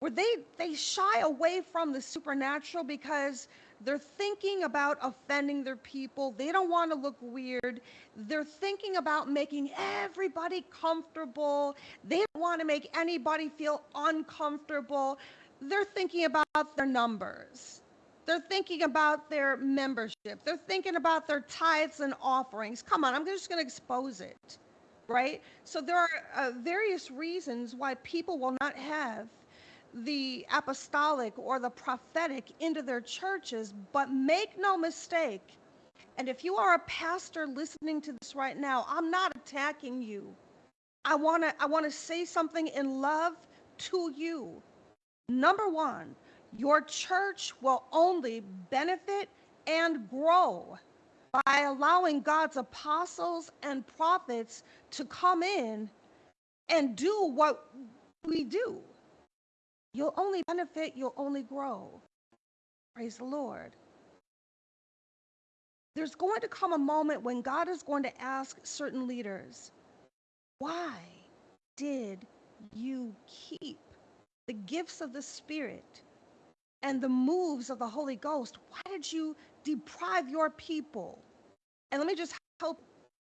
where they, they shy away from the supernatural because they're thinking about offending their people. They don't want to look weird. They're thinking about making everybody comfortable. They don't want to make anybody feel uncomfortable. They're thinking about their numbers. They're thinking about their membership. They're thinking about their tithes and offerings. Come on, I'm just going to expose it, right? So there are uh, various reasons why people will not have the apostolic or the prophetic into their churches, but make no mistake. And if you are a pastor listening to this right now, I'm not attacking you. I want to I want to say something in love to you. Number 1, your church will only benefit and grow by allowing God's apostles and prophets to come in and do what we do. You'll only benefit, you'll only grow. Praise the Lord. There's going to come a moment when God is going to ask certain leaders, why? did you keep the gifts of the Spirit and the moves of the Holy Ghost? Why did you deprive your people? And let me just help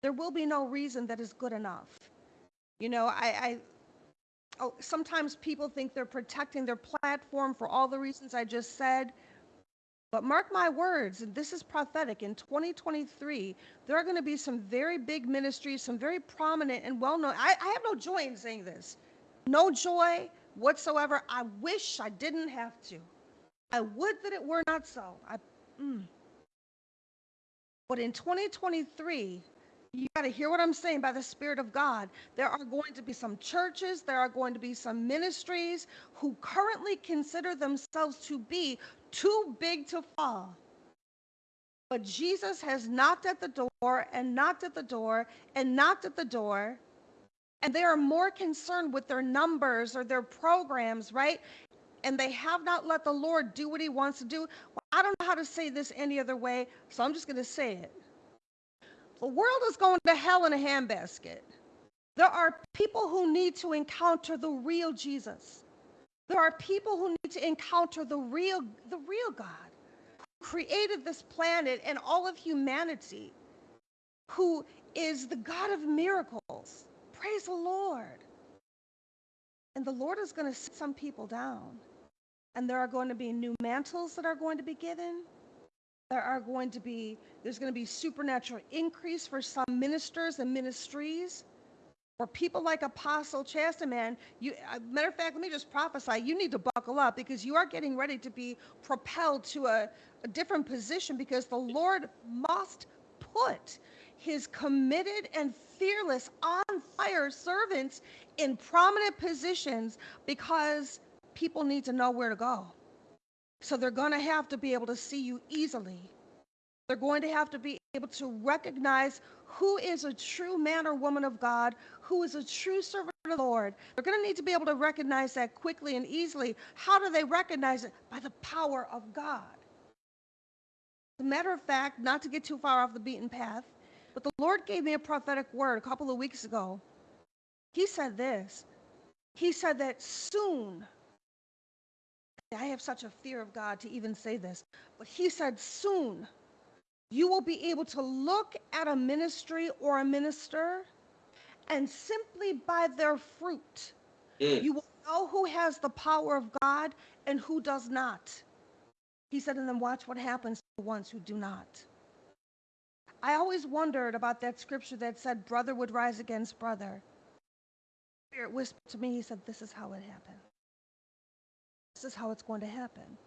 there will be no reason that is good enough. You know, I, I sometimes people think they're protecting their platform for all the reasons I just said. But mark my words, and this is prophetic. In 2023, there are going to be some very big ministries, some very prominent and well known. I, I have no joy in saying this. No joy whatsoever. I wish I didn't have to. I would that it were not so. I, mm. But in 2023, you got to hear what I'm saying by the Spirit of God. There are going to be some churches, there are going to be some ministries who currently consider themselves to be too big to fall. But Jesus has knocked at the door and knocked at the door and knocked at the door. And they are more concerned with their numbers or their programs, right? And they have not let the Lord do what he wants to do. Well, I don't know how to say this any other way, so I'm just going to say it. The world is going to hell in a handbasket. There are people who need to encounter the real Jesus. There are people who need to encounter the real, the real God who created this planet and all of humanity, who is the God of miracles. Praise the Lord. And the Lord is going to sit some people down. And there are going to be new mantles that are going to be given. There are going to be, there's going to be supernatural increase for some ministers and ministries. or people like Apostle Chastaman, you, uh, matter of fact, let me just prophesy, you need to buckle up because you are getting ready to be propelled to a, a different position because the Lord must put his committed and fearless, on fire servants in prominent positions because people need to know where to go. So they're going to have to be able to see you easily. They're going to have to be able to recognize who is a true man or woman of God, who is a true servant of the Lord. They're going to need to be able to recognize that quickly and easily. How do they recognize it? By the power of God. As a matter of fact, not to get too far off the beaten path, but the Lord gave me a prophetic word a couple of weeks ago. He said this He said that soon, I have such a fear of God to even say this, but he said, soon you will be able to look at a ministry or a minister and simply by their fruit,
Mm.
you will know who has the power of God and who does not. He said, and then watch what happens to the ones who do not. I always wondered about that scripture that said, brother would rise against brother. Spirit whispered to me, he said, this is how it happened. This is how it's going to happen.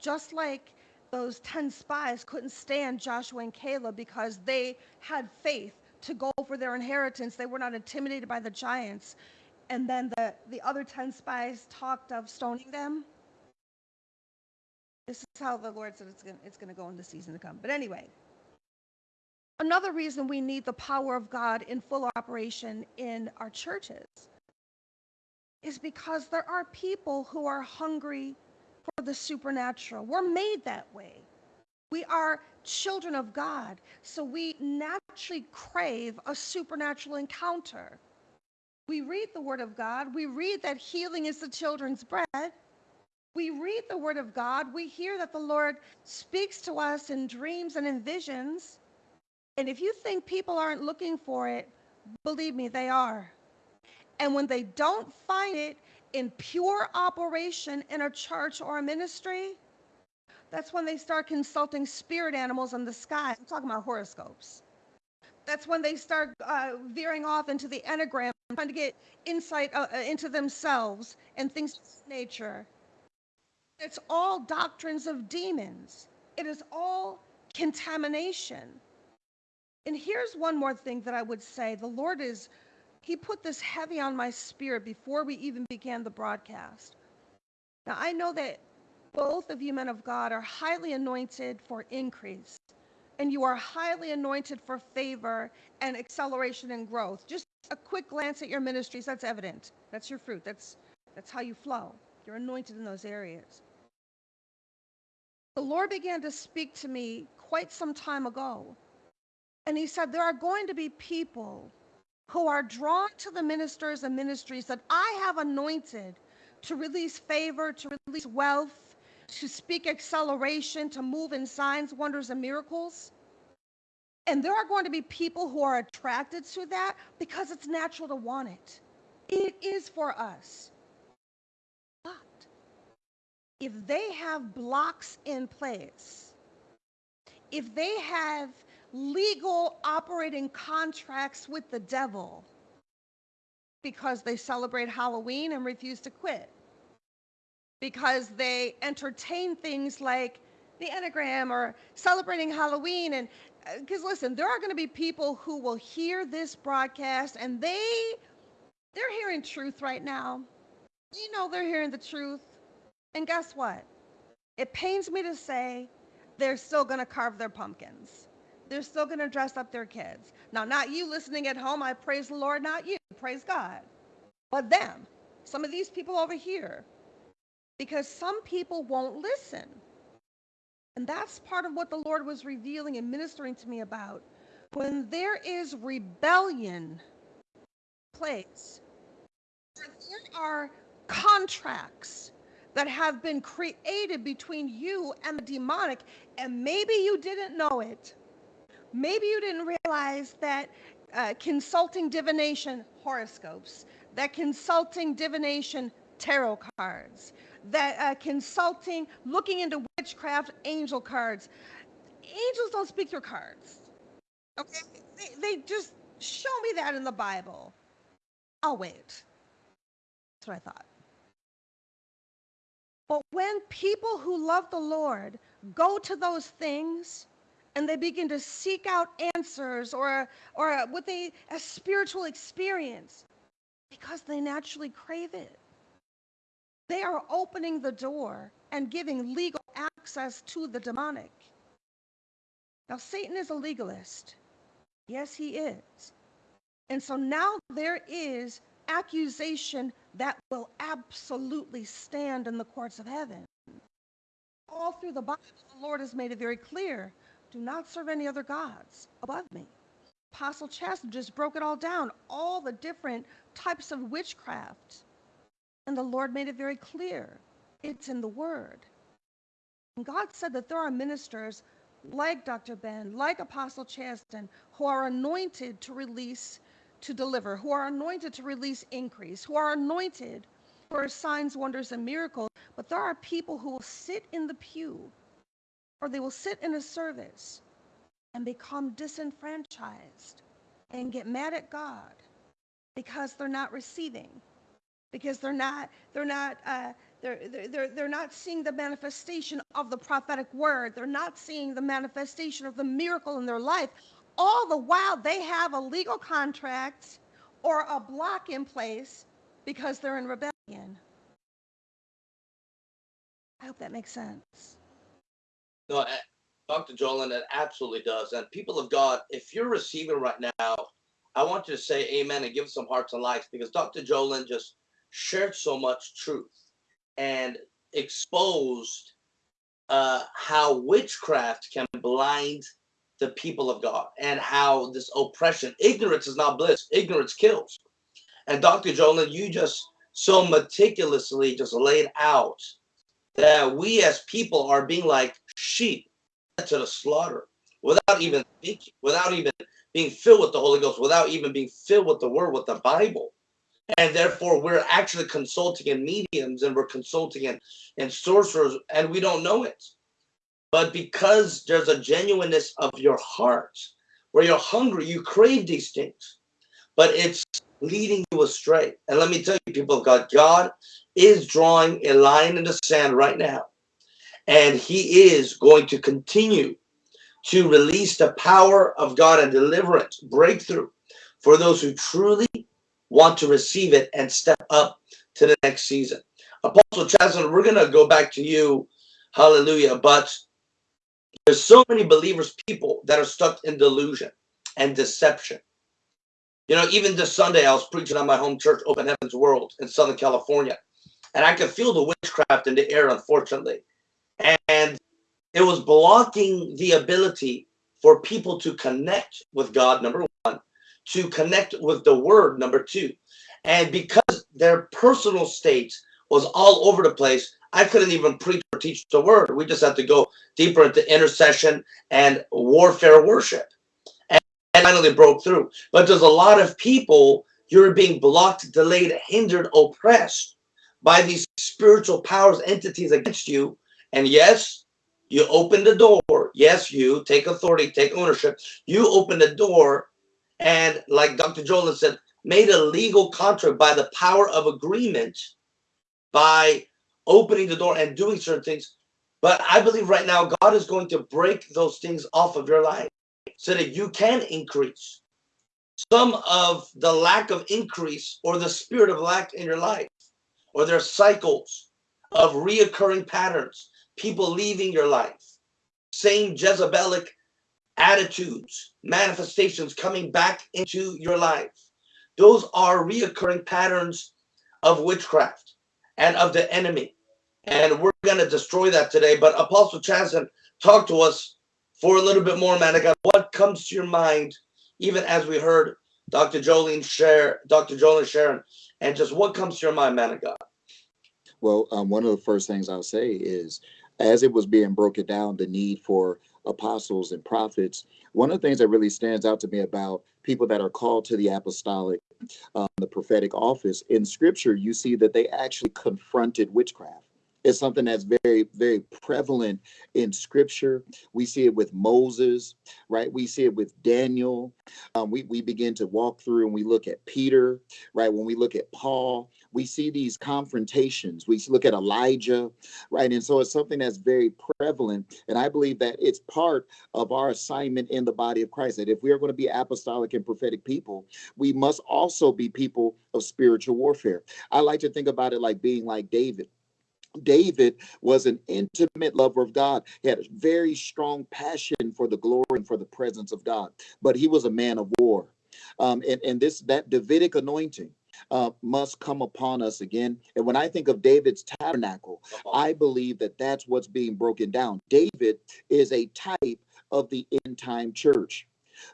Just like those 10 spies couldn't stand Joshua and Caleb because they had faith to go for their inheritance. They were not intimidated by the giants. And then the, the other 10 spies talked of stoning them. This is how the Lord said it's going it's to go in the season to come. But anyway, another reason we need the power of God in full operation in our churches is because there are people who are hungry for the supernatural. We're made that way. We are children of God, so we naturally crave a supernatural encounter. We read the Word of God, we read that healing is the children's bread. We read the Word of God, we hear that the Lord speaks to us in dreams and in visions. And if you think people aren't looking for it, believe me, they are. And when they don't find it in pure operation in a church or a ministry, that's when they start consulting spirit animals in the sky. I'm talking about horoscopes. That's when they start uh, veering off into the enneagram, trying to get insight uh, uh, into themselves and things of this nature. It's all doctrines of demons. It is all contamination. And here's one more thing that I would say the Lord is, He put this heavy on my spirit before we even began the broadcast. Now, I know that both of you men of God are highly anointed for increase, and you are highly anointed for favor and acceleration and growth. Just a quick glance at your ministries, that's evident. That's your fruit. That's, that's how you flow. You're anointed in those areas. The Lord began to speak to me quite some time ago. And he said, There are going to be people who are drawn to the ministers and ministries that I have anointed to release favor, to release wealth, to speak acceleration, to move in signs, wonders, and miracles. And there are going to be people who are attracted to that because it's natural to want it. It is for us. But if they have blocks in place, if they have legal operating contracts with the devil because they celebrate Halloween and refuse to quit, because they entertain things like the Enneagram or celebrating Halloween. And uh, because listen, there are going to be people who will hear this broadcast and they they're hearing truth right now. You know they're hearing the truth. And guess what? It pains me to say they're still going to carve their pumpkins. They're still going to dress up their kids. Now, not you listening at home. I praise the Lord, not you. Praise God. But them, some of these people over here, because some people won't listen. And that's part of what the Lord was revealing and ministering to me about. When there is rebellion place, there are contracts that have been created between you and the demonic, and maybe you didn't know it. Maybe you didn't realize that uh, consulting divination horoscopes, that consulting divination tarot cards, that uh, consulting, looking into witchcraft angel cards. Angels don't speak through cards. Okay? They, they just show me that in the Bible. I'll wait. That's what I thought. But when people who love the Lord go to those things and they begin to seek out answers or, or what they, a spiritual experience, because they naturally crave it. They are opening the door and giving legal access to the demonic. Now, Satan is a legalist. Yes, he is. And so now there is accusation that will absolutely stand in the courts of heaven. All through the Bible, the Lord has made it very clear do not serve any other gods above me. Apostle Chastity just broke it all down, all the different types of witchcraft and the Lord made it very clear it's in the Word. And God said that there are ministers like Dr. Ben, like Apostle Chasten, who are anointed to release, to deliver, who are anointed to release increase, who are anointed for signs, wonders, and miracles. But there are people who will sit in the pew or they will sit in a service and become disenfranchised and get mad at God because they're not receiving because they're not they're not uh, they're, they're, they're not seeing the manifestation of the prophetic word. They're not seeing the manifestation of the miracle in their life. All the while they have a legal contract or a block in place because they're in rebellion. I hope that makes sense
No, Dr. Jolin, it absolutely does. And people of God, if you're receiving right now, I want you to say amen and give some hearts and likes because Dr. Jolin just shared so much truth and exposed uh, how witchcraft can blind the people of God and how this oppression, ignorance is not bliss, ignorance kills. And Dr. Jolin, you just so meticulously just laid out that we as people are being like sheep to the slaughter without even thinking, without even being filled with the Holy Ghost, without even being filled with the Word, with the Bible. And therefore, we're actually consulting in mediums and we're consulting in, in sorcerers, and we don't know it. But because there's a genuineness of your heart, where you're hungry, you crave these things, but it's leading you astray. And let me tell you, people of God, God is drawing a line in the sand right now. And he is going to continue to release the power of God and deliverance, breakthrough for those who truly want to receive it and step up to the next season. Apostle Chaslin, we're going to go back to you. Hallelujah. But there's so many believers, people that are stuck in delusion and deception. You know, even this Sunday, I was preaching on my home church, Open Heavens World in Southern California. And I could feel the witchcraft in the air, unfortunately. And it was blocking the ability for people to connect with God, number one, to connect with the word, number two. And because their personal state was all over the place, I couldn't even preach or teach the word. We just had to go deeper into intercession and warfare worship. And, and finally broke through. But there's a lot of people, you're being blocked, delayed, hindered, oppressed by these spiritual powers, entities against you. And yes, you open the door. Yes, you take authority, take ownership. You open the door and like Dr. Joel said, made a legal contract by the power of agreement by opening the door and doing certain things. But I believe right now God is going to break those things off of your life so that you can increase. Some of the lack of increase or the spirit of lack in your life, or their cycles of reoccurring patterns, people leaving your life, same Jezebelic attitudes, manifestations coming back into your life. Those are reoccurring patterns of witchcraft and of the enemy. And we're going to destroy that today. But Apostle Chasen, talk to us for a little bit more, man of God. What comes to your mind, even as we heard Dr. Jolene share, Dr. Jolene Sharon, and just what comes to your mind, man of God?
Well, um, one of the first things I'll say is as it was being broken down, the need for apostles and prophets, one of the things that really stands out to me about people that are called to the apostolic, um, the prophetic office in scripture, you see that they actually confronted witchcraft. It's something that's very, very prevalent in scripture. We see it with Moses, right? We see it with Daniel. Um, we, we begin to walk through and we look at Peter, right? When we look at Paul, we see these confrontations. We look at Elijah, right? And so it's something that's very prevalent. And I believe that it's part of our assignment in the body of Christ that if we are going to be apostolic and prophetic people, we must also be people of spiritual warfare. I like to think about it like being like David. David was an intimate lover of God. He had a very strong passion for the glory and for the presence of God, but he was a man of war. Um, and, and this that Davidic anointing uh, must come upon us again. And when I think of David's tabernacle, I believe that that's what's being broken down. David is a type of the end time church,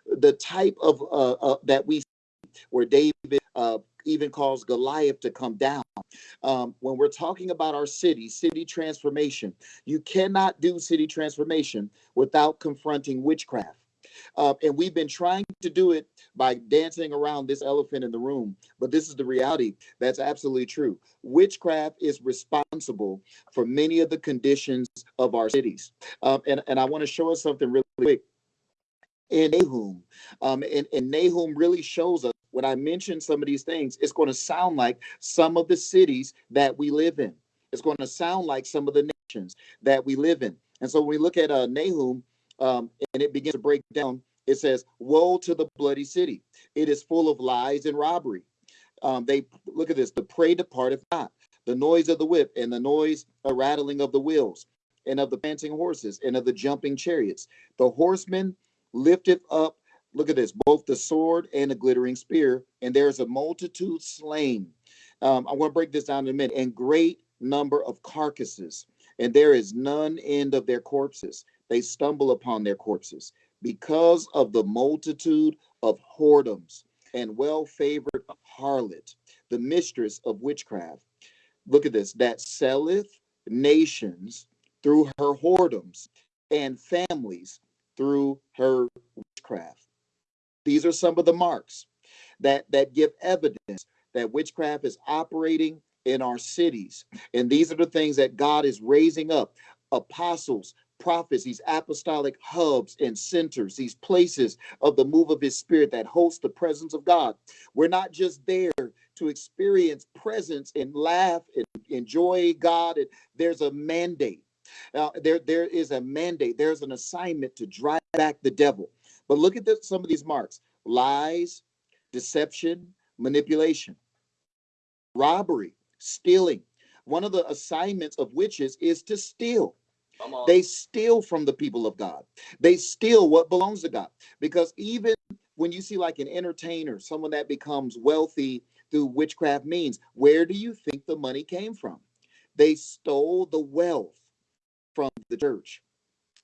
the type of uh, uh, that we where David uh, even calls Goliath to come down. Um, when we're talking about our city, city transformation, you cannot do city transformation without confronting witchcraft. Uh, and we've been trying to do it by dancing around this elephant in the room. But this is the reality that's absolutely true. Witchcraft is responsible for many of the conditions of our cities. Um, and, and I want to show us something really quick in Nahum. Um, and, and Nahum really shows us when I mention some of these things, it's going to sound like some of the cities that we live in. It's going to sound like some of the nations that we live in. And so when we look at uh, Nahum, um, and it begins to break down. It says, "Woe to the bloody city! It is full of lies and robbery." Um, they look at this: the prey departeth not, the noise of the whip, and the noise, a rattling of the wheels, and of the panting horses, and of the jumping chariots. The horseman lifteth up. Look at this: both the sword and the glittering spear, and there is a multitude slain. Um, I want to break this down in a minute. And great number of carcasses, and there is none end of their corpses they stumble upon their corpses because of the multitude of whoredoms and well favored harlot, the mistress of witchcraft. Look at this that selleth nations through her whoredoms and families through her witchcraft. These are some of the marks that, that give evidence that witchcraft is operating in our cities. And these are the things that God is raising up apostles, prophets, these apostolic hubs and centers, these places of the move of his spirit that host the presence of God. We're not just there to experience presence and laugh and enjoy God. And there's a mandate. Now, there, there is a mandate. There's an assignment to drive back the devil. But look at some of these marks: lies, deception, manipulation, robbery, stealing. One of the assignments of witches is to steal. They steal from the people of God. They steal what belongs to God. Because even when you see like an entertainer, someone that becomes wealthy through witchcraft means, where do you think the money came from? They stole the wealth from the church.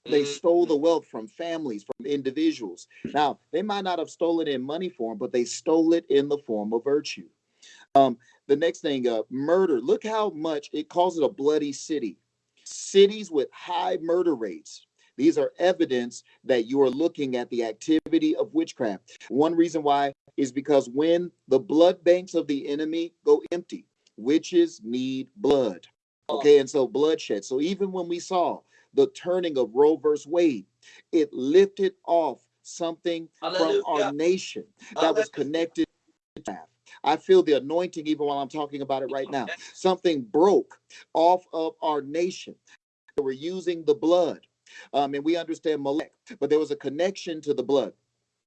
They
Mhm.
stole the wealth from families, from individuals. Now, they might not have stolen it in money form, but they stole it in the form of virtue. Um, the next thing, uh, murder. Look how much it calls it a bloody city. Cities with high murder rates. These are evidence that you are looking at the activity of witchcraft. One reason why is because when the blood banks of the enemy go empty, witches need blood. Okay, and so bloodshed. So even when we saw the turning of Roe versus Wade, it lifted off something from our nation that was connected to that. I feel the anointing even while I'm talking about it right now. Something broke off of our nation. They were using the blood. Um, and we understand Molech, but there was a connection to the blood.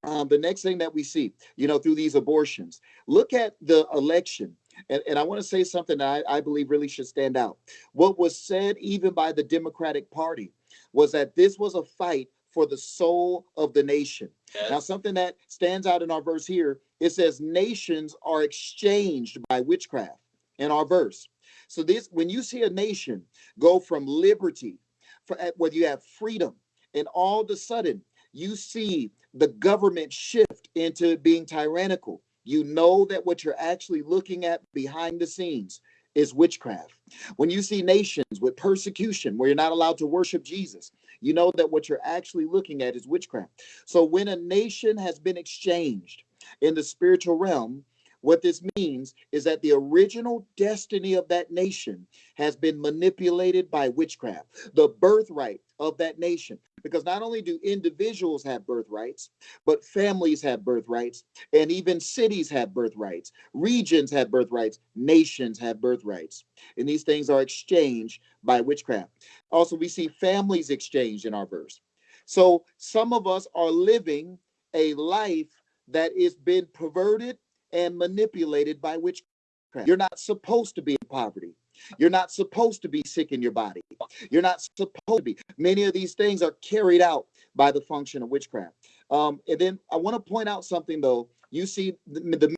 Um, the next thing that we see, you know, through these abortions, look at the election. And, and I want to say something that I, I believe really should stand out. What was said, even by the Democratic Party, was that this was a fight for the soul of the nation. Now, something that stands out in our verse here, it says nations are exchanged by witchcraft in our verse. So this when you see a nation go from liberty, for uh, where you have freedom, and all of a sudden you see the government shift into being tyrannical, you know that what you're actually looking at behind the scenes is witchcraft. When you see nations with persecution where you're not allowed to worship Jesus, you know that what you're actually looking at is witchcraft. So when a nation has been exchanged in the spiritual realm, what this means is that the original destiny of that nation has been manipulated by witchcraft, the birthright of that nation. Because not only do individuals have birthrights, but families have birthrights, and even cities have birthrights, regions have birthrights, nations have birthrights. And these things are exchanged by witchcraft. Also, we see families exchanged in our verse. So some of us are living a life that is been perverted and manipulated by witchcraft. You're not supposed to be in poverty. You're not supposed to be sick in your body. You're not supposed to be. Many of these things are carried out by the function of witchcraft. Um, and then I want to point out something though. You see the, the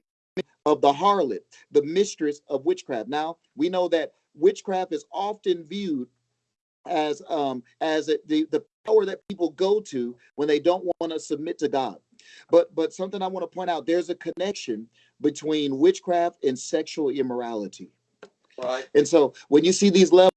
of the harlot, the mistress of witchcraft. Now we know that witchcraft is often viewed as um as a, the the power that people go to when they don't want to submit to God. But but something I want to point out: there's a connection between witchcraft and sexual immorality.
Right.
And so when you see these levels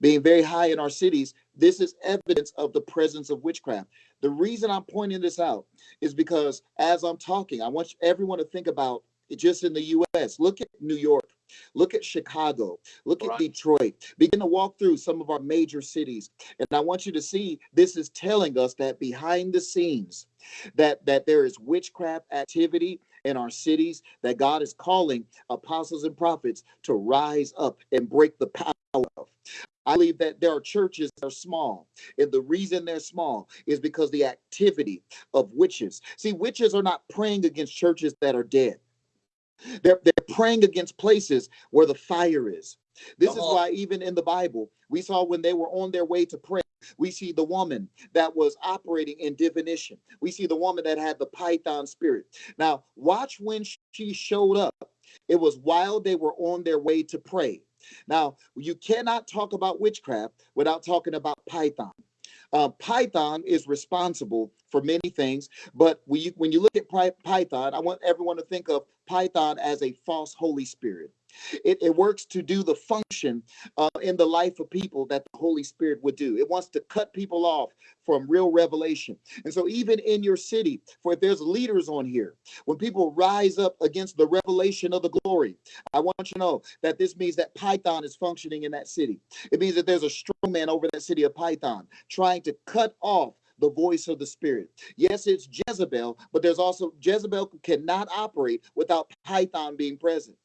being very high in our cities, this is evidence of the presence of witchcraft. The reason I'm pointing this out is because as I'm talking, I want everyone to think about it just in the US. Look at New York, look at Chicago, look at Detroit. Begin to walk through some of our major cities. And I want you to see this is telling us that behind the scenes, that that there is witchcraft activity in our cities, that God is calling apostles and prophets to rise up and break the power of. I believe that there are churches that are small, and the reason they're small is because the activity of witches. See, witches are not praying against churches that are dead. They're, they're praying against places where the fire is. This
Come
is
on.
why even in the Bible, we saw when they were on their way to pray, we see the woman that was operating in divination. We see the woman that had the python spirit. Now, watch when she showed up. It was while they were on their way to pray. Now, you cannot talk about witchcraft without talking about python. Uh, python is responsible for many things, but when you, when you look at Py- python, I want everyone to think of python as a false Holy Spirit. It, it works to do the function uh, in the life of people that the Holy Spirit would do. It wants to cut people off from real revelation. And so, even in your city, for if there's leaders on here, when people rise up against the revelation of the glory, I want you to know that this means that Python is functioning in that city. It means that there's a strong man over that city of Python trying to cut off the voice of the spirit. Yes, it's Jezebel, but there's also Jezebel cannot operate without Python being present,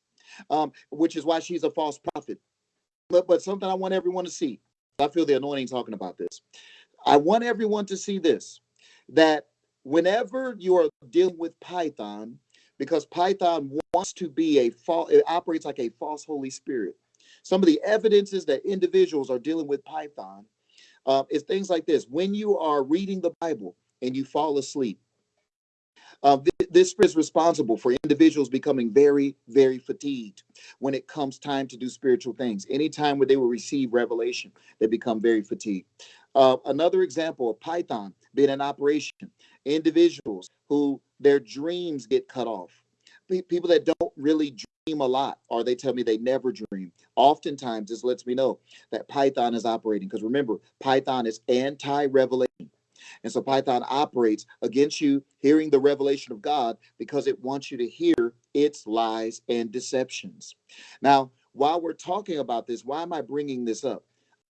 um, which is why she's a false prophet. But but something I want everyone to see. I feel the anointing talking about this. I want everyone to see this that whenever you are dealing with Python, because Python wants to be a false, it operates like a false Holy Spirit. Some of the evidences that individuals are dealing with Python uh, is things like this. When you are reading the Bible and you fall asleep, uh, this is responsible for individuals becoming very, very fatigued when it comes time to do spiritual things. Anytime where they will receive revelation, they become very fatigued. Uh, another example of Python being in operation, individuals who their dreams get cut off, Pe- people that don't really dream a lot, or they tell me they never dream. Oftentimes, this lets me know that Python is operating because remember, Python is anti revelation. And so Python operates against you hearing the revelation of God because it wants you to hear its lies and deceptions. Now, while we're talking about this, why am I bringing this up?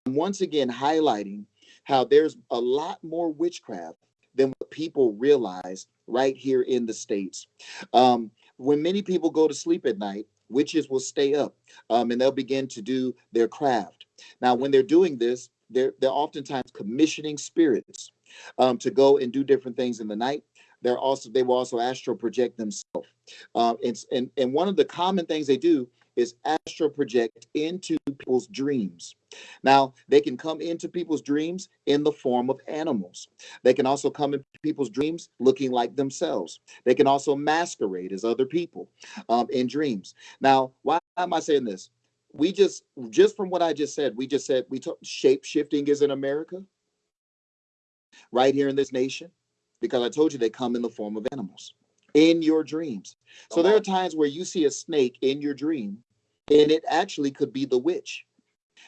I'm once again highlighting how there's a lot more witchcraft than what people realize right here in the States. Um, when many people go to sleep at night, witches will stay up um, and they'll begin to do their craft. Now, when they're doing this, they're, they're oftentimes commissioning spirits um, to go and do different things in the night. They're also they will also astral project themselves. Um, and, and and one of the common things they do is astral project into people's dreams. Now, they can come into people's dreams in the form of animals. They can also come in people's dreams looking like themselves. They can also masquerade as other people um, in dreams. Now, why am I saying this? We just, just from what I just said, we just said we took shape shifting is in America, right here in this nation, because I told you they come in the form of animals in your dreams. So there are times where you see a snake in your dream, and it actually could be the witch.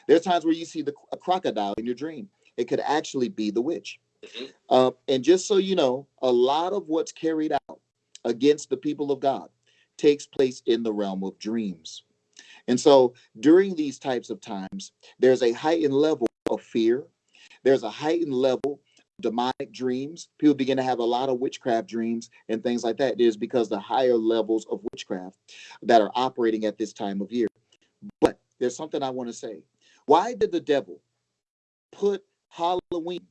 There are times where you see the a crocodile in your dream. It could actually be the witch.
Mhm.
Uh, and just so you know, a lot of what's carried out against the people of God takes place in the realm of dreams. And so during these types of times, there's a heightened level of fear. There's a heightened level demonic dreams. People begin to have a lot of witchcraft dreams and things like that. It is because the higher levels of witchcraft that are operating at this time of year. But there's something I want to say. Why did the devil put Halloween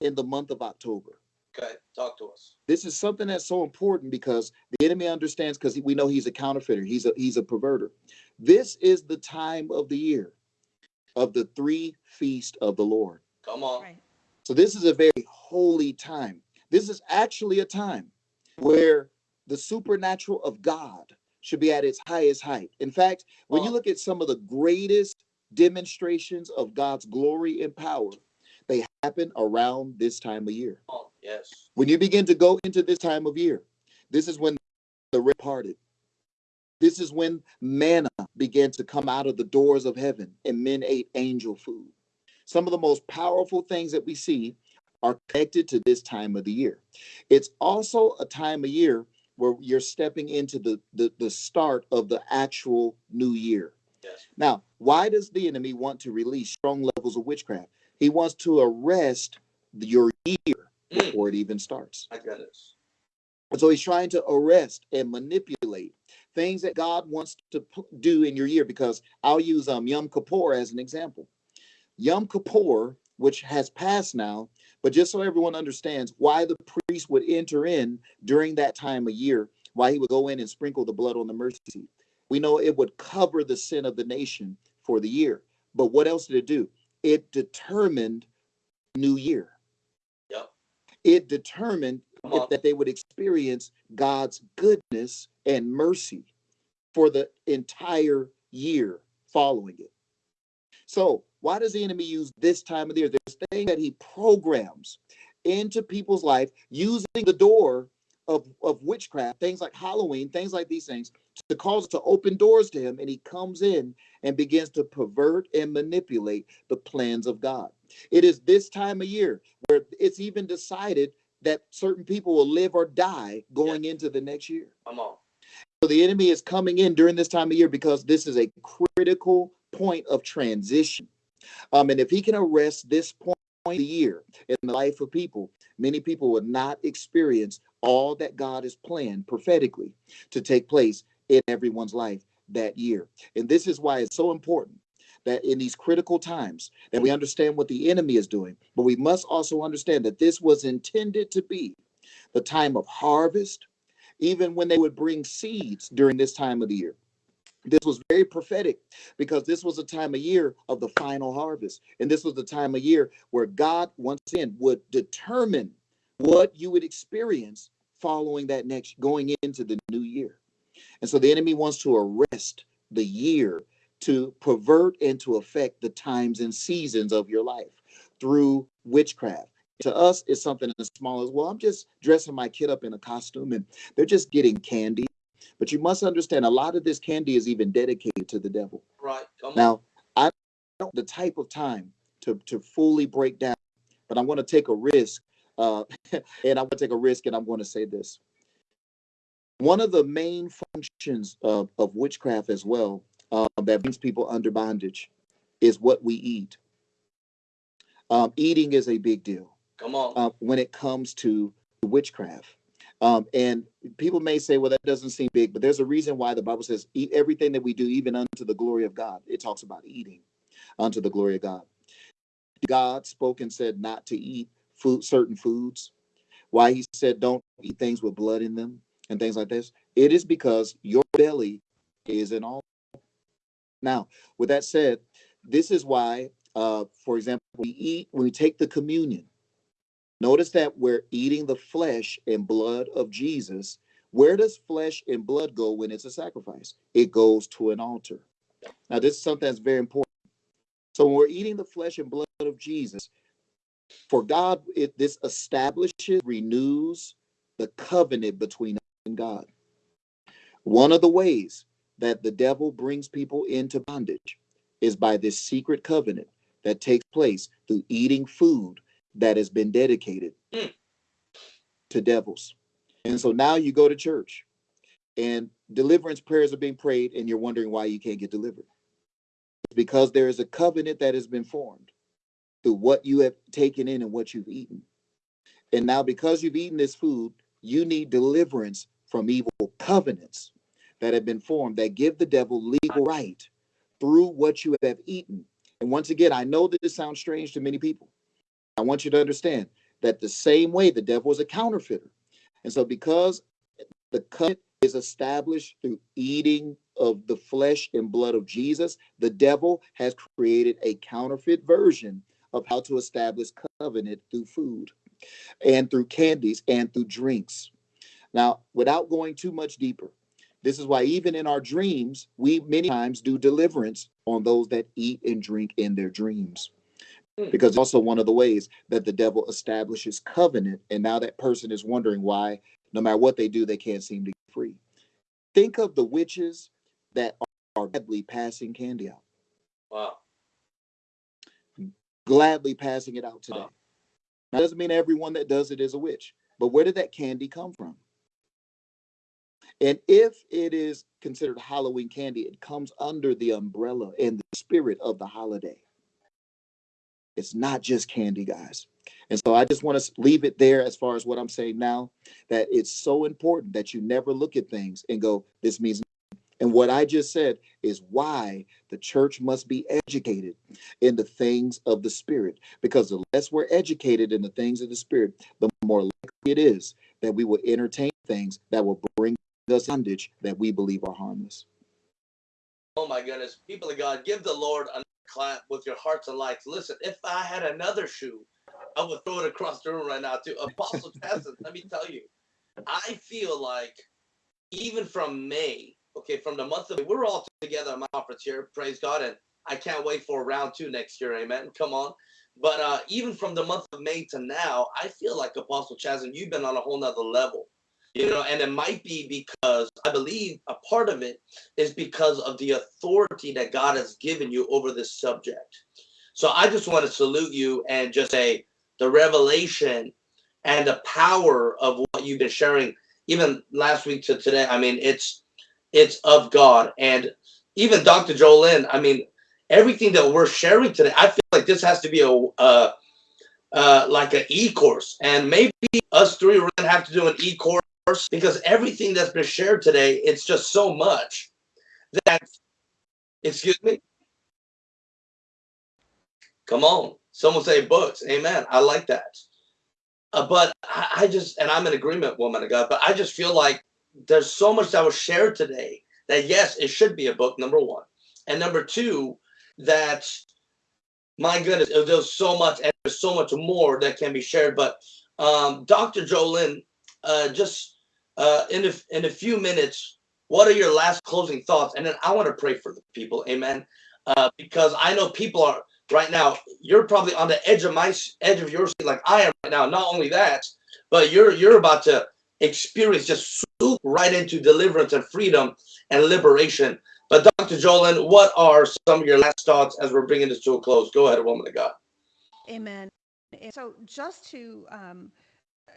in the month of October?
Okay, talk to us.
This is something that's so important because the enemy understands because we know he's a counterfeiter. He's a he's a perverter. This is the time of the year of the three feast of the Lord.
Come on.
Right.
So this is a very holy time. This is actually a time where the supernatural of God should be at its highest height. In fact, when you
Oh.
look at some of the greatest demonstrations of God's glory and power, they happen around this time of year.
Come. Yes.
When you begin to go into this time of year, this is when the red parted. This is when manna began to come out of the doors of heaven and men ate angel food. Some of the most powerful things that we see are connected to this time of the year. It's also a time of year where you're stepping into the, the, the start of the actual new year.
Yes.
Now, why does the enemy want to release strong levels of witchcraft? He wants to arrest your year
Mm.
before it even starts.
My goodness.
And so he's trying to arrest and manipulate things that God wants to do in your year. Because I'll use um, Yom Kippur as an example. Yom Kippur, which has passed now, but just so everyone understands why the priest would enter in during that time of year, why he would go in and sprinkle the blood on the mercy seat. We know it would cover the sin of the nation for the year. But what else did it do? It determined new year.
Yep.
It determined that they would experience God's goodness and mercy for the entire year following it. So, why does the enemy use this time of the year? There's things that he programs into people's life using the door of, of witchcraft, things like Halloween, things like these things, to cause to open doors to him. And he comes in and begins to pervert and manipulate the plans of God. It is this time of year where it's even decided that certain people will live or die going into the next year.
Come on.
So the enemy is coming in during this time of year because this is a critical point of transition. Um, and if he can arrest this point of the year in the life of people, many people will not experience all that God has planned prophetically to take place in everyone's life that year. And this is why it's so important that in these critical times that we understand what the enemy is doing, but we must also understand that this was intended to be the time of harvest, even when they would bring seeds during this time of the year. This was very prophetic because this was a time of year of the final harvest. And this was the time of year where God, once again, would determine what you would experience following that next, going into the new year. And so the enemy wants to arrest the year to pervert and to affect the times and seasons of your life through witchcraft. To us, it's something as small as, well, I'm just dressing my kid up in a costume and they're just getting candy. But you must understand a lot of this candy is even dedicated to the devil.
Right. Come on.
Now, I don't the type of time to, to fully break down, but I'm going to take a risk. Uh, and I'm going to take a risk and I'm going to say this. One of the main functions of, of witchcraft as well uh, that brings people under bondage is what we eat. Um, eating is a big deal.
Come on.
Uh, when it comes to witchcraft. Um, and people may say, well, that doesn't seem big, but there's a reason why the Bible says, eat everything that we do, even unto the glory of God. It talks about eating unto the glory of God. God spoke and said not to eat food, certain foods. Why he said don't eat things with blood in them and things like this. It is because your belly is an altar. Now, with that said, this is why, uh, for example, we eat when we take the communion. Notice that we're eating the flesh and blood of Jesus. Where does flesh and blood go when it's a sacrifice? It goes to an altar. Now, this is something that's very important. So, when we're eating the flesh and blood of Jesus, for God, it, this establishes, renews the covenant between us and God. One of the ways that the devil brings people into bondage is by this secret covenant that takes place through eating food that has been dedicated
Mm.
to devils. And so now you go to church and deliverance prayers are being prayed, and you're wondering why you can't get delivered. It's because there is a covenant that has been formed through what you have taken in and what you've eaten. And now, because you've eaten this food, you need deliverance from evil covenants that have been formed that give the devil legal right through what you have eaten. And once again, I know that this sounds strange to many people. I want you to understand that the same way the devil is a counterfeiter. And so, because the covenant is established through eating of the flesh and blood of Jesus, the devil has created a counterfeit version of how to establish covenant through food and through candies and through drinks. Now, without going too much deeper, this is why even in our dreams, we many times do deliverance on those that eat and drink in their dreams.
Hmm.
Because also one of the ways that the devil establishes covenant, and now that person is wondering why, no matter what they do, they can't seem to get free. Think of the witches that are gladly passing candy out,
Wow.
gladly passing it out today.
Wow.
Now, doesn't mean everyone that does it is a witch, but where did that candy come from? And if it is considered Halloween candy, it comes under the umbrella and the spirit of the holiday. It's not just candy, guys. And so I just want to leave it there as far as what I'm saying now that it's so important that you never look at things and go, this means. nothing." And what I just said is why the church must be educated in the things of the spirit. Because the less we're educated in the things of the spirit, the more likely it is that we will entertain things that will bring us bondage that we believe are harmless.
Oh my goodness. People of God, give the Lord a clap with your hearts and lights. Listen, if I had another shoe, I would throw it across the room right now too. Apostle Chasson, let me tell you, I feel like even from May, okay, from the month of May, we're all together at my conference here, praise God, and I can't wait for round two next year, amen. Come on. But uh, even from the month of May to now, I feel like Apostle Chasson, you've been on a whole nother level. You know, and it might be because I believe a part of it is because of the authority that God has given you over this subject. So I just want to salute you and just say the revelation and the power of what you've been sharing, even last week to today. I mean, it's it's of God. And even Dr. Jolyn, I mean, everything that we're sharing today, I feel like this has to be a uh, uh, like an e-course. And maybe us three are gonna have to do an e-course because everything that's been shared today, it's just so much that excuse me. Come on. Someone say books. Amen. I like that. Uh, but I, I just, and I'm in agreement, woman of God, but I just feel like there's so much that was shared today that yes, it should be a book, number one. And number two, that my goodness, there's so much and there's so much more that can be shared. But um, Dr. Jolyn, uh, just uh, in, a, in a few minutes, what are your last closing thoughts? And then I want to pray for the people. Amen. Uh, because I know people are right now, you're probably on the edge of my edge of your seat, like I am right now. Not only that, but you're you're about to experience just swoop right into deliverance and freedom and liberation. But Dr. Jolin, what are some of your last thoughts as we're bringing this to a close? Go ahead, woman of God.
Amen. So just to um,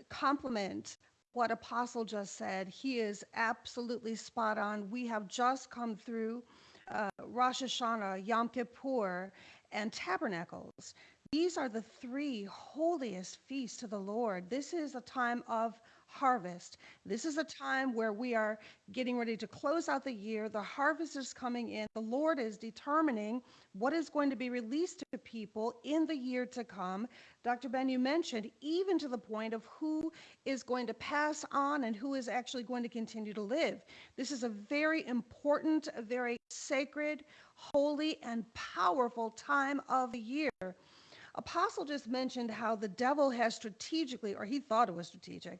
complement what Apostle just said, he is absolutely spot on. We have just come through uh, Rosh Hashanah, Yom Kippur, and Tabernacles. These are the three holiest feasts to the Lord. This is a time of harvest. This is a time where we are getting ready to close out the year. The harvest is coming in. The Lord is determining what is going to be released to people in the year to come. Dr. Ben, you mentioned even to the point of who is going to pass on and who is actually going to continue to live. This is a very important, a very sacred, holy, and powerful time of the year. Apostle just mentioned how the devil has strategically, or he thought it was strategic,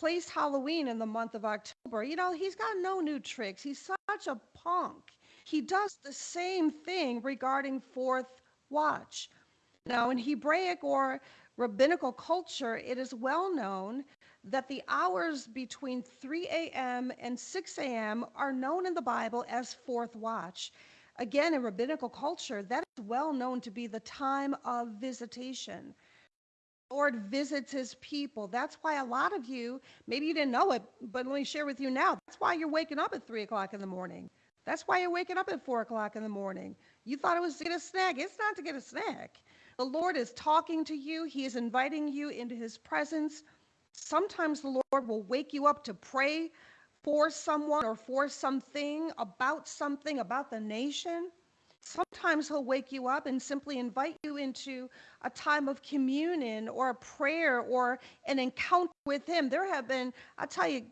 placed Halloween in the month of October. You know, he's got no new tricks. He's such a punk. He does the same thing regarding fourth watch. Now, in Hebraic or rabbinical culture, it is well known that the hours between 3 a.m. and 6 a.m. are known in the Bible as fourth watch. Again, in rabbinical culture, that is well known to be the time of visitation. Lord visits his people. That's why a lot of you, maybe you didn't know it, but let me share with you now. That's why you're waking up at three o'clock in the morning. That's why you're waking up at four o'clock in the morning. You thought it was to get a snack. It's not to get a snack. The Lord is talking to you, He is inviting you into His presence. Sometimes the Lord will wake you up to pray for someone or for something, about something, about the nation. Sometimes he'll wake you up and simply invite you into a time of communion or a prayer or an encounter with him. There have been, I'll tell you,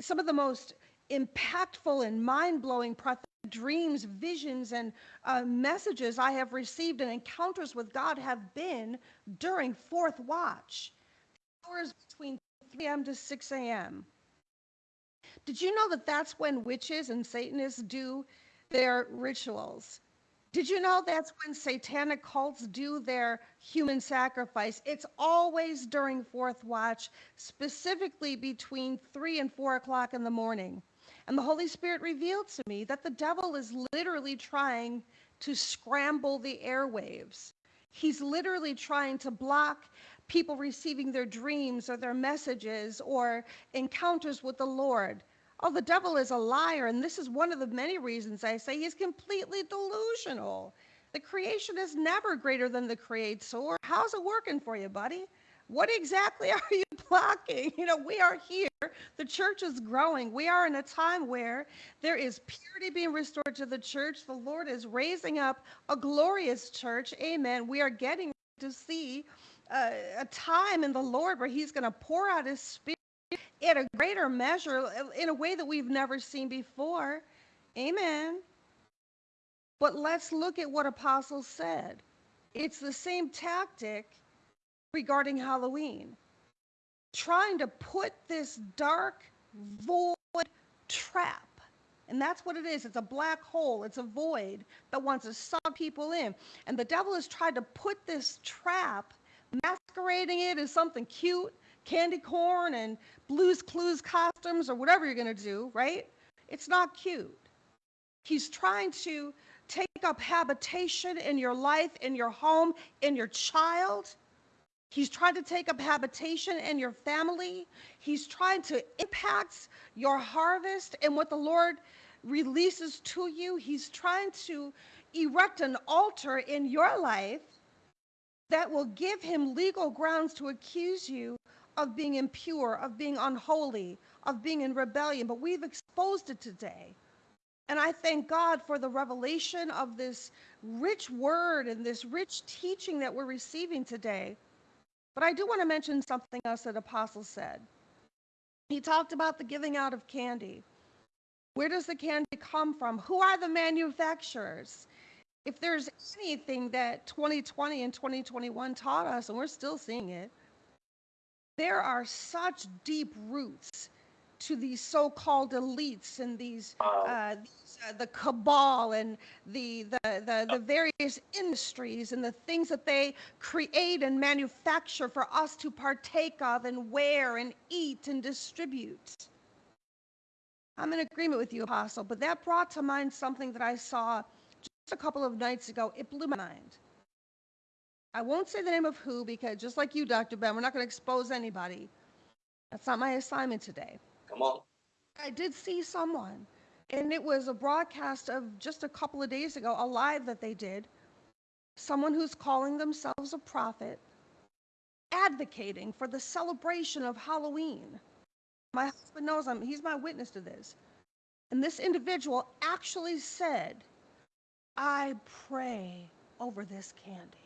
some of the most impactful and mind blowing prophetic dreams, visions, and uh, messages I have received and encounters with God have been during fourth watch, hours between 3 a.m. to 6 a.m. Did you know that that's when witches and Satanists do their rituals? Did you know that's when satanic cults do their human sacrifice? It's always during fourth watch, specifically between three and four o'clock in the morning. And the Holy Spirit revealed to me that the devil is literally trying to scramble the airwaves. He's literally trying to block people receiving their dreams or their messages or encounters with the Lord. Oh, the devil is a liar, and this is one of the many reasons I say he's completely delusional. The creation is never greater than the creator. How's it working for you, buddy? What exactly are you blocking? You know, we are here. The church is growing. We are in a time where there is purity being restored to the church. The Lord is raising up a glorious church. Amen. We are getting to see uh, a time in the Lord where He's going to pour out His Spirit in a greater measure, in a way that we've never seen before. Amen. But let's look at what Apostles said. It's the same tactic regarding Halloween, trying to put this dark, void trap. And that's what it is. It's a black hole. It's a void that wants to suck people in. And the devil has tried to put this trap, masquerading it as something cute, candy corn and Blue's Clues costumes or whatever you're going to do, right? It's not cute. He's trying to take up habitation in your life, in your home, in your child. He's trying to take up habitation in your family. He's trying to impact your harvest and what the Lord releases to you. He's trying to erect an altar in your life that will give him legal grounds to accuse you of being impure, of being unholy, of being in rebellion. But we've exposed it today. And I thank God for the revelation of this rich word and this rich teaching that we're receiving today. But I do want to mention something else that Apostle said. He talked about the giving out of candy. Where does the candy come from? Who are the manufacturers? If there's anything that 2020 and 2021 taught us, and we're still seeing it, there are such deep roots to these so-called elites and these, uh, these uh, the cabal and the, the the the various industries and the things that they create and manufacture for us to partake of and wear and eat and distribute. I'm in agreement with you, Apostle, but that brought to mind something that I saw just a couple of nights ago. It blew my mind. I won't say the name of who because just like you, Dr. Ben, we're not going to expose anybody. That's not my assignment today.
Come on.
I did see someone, and it was a broadcast of just a couple of days ago, a live that they did. Someone who's calling themselves a prophet, advocating for the celebration of Halloween. My husband knows I'm, he's my witness to this. And this individual actually said, I pray over this candy.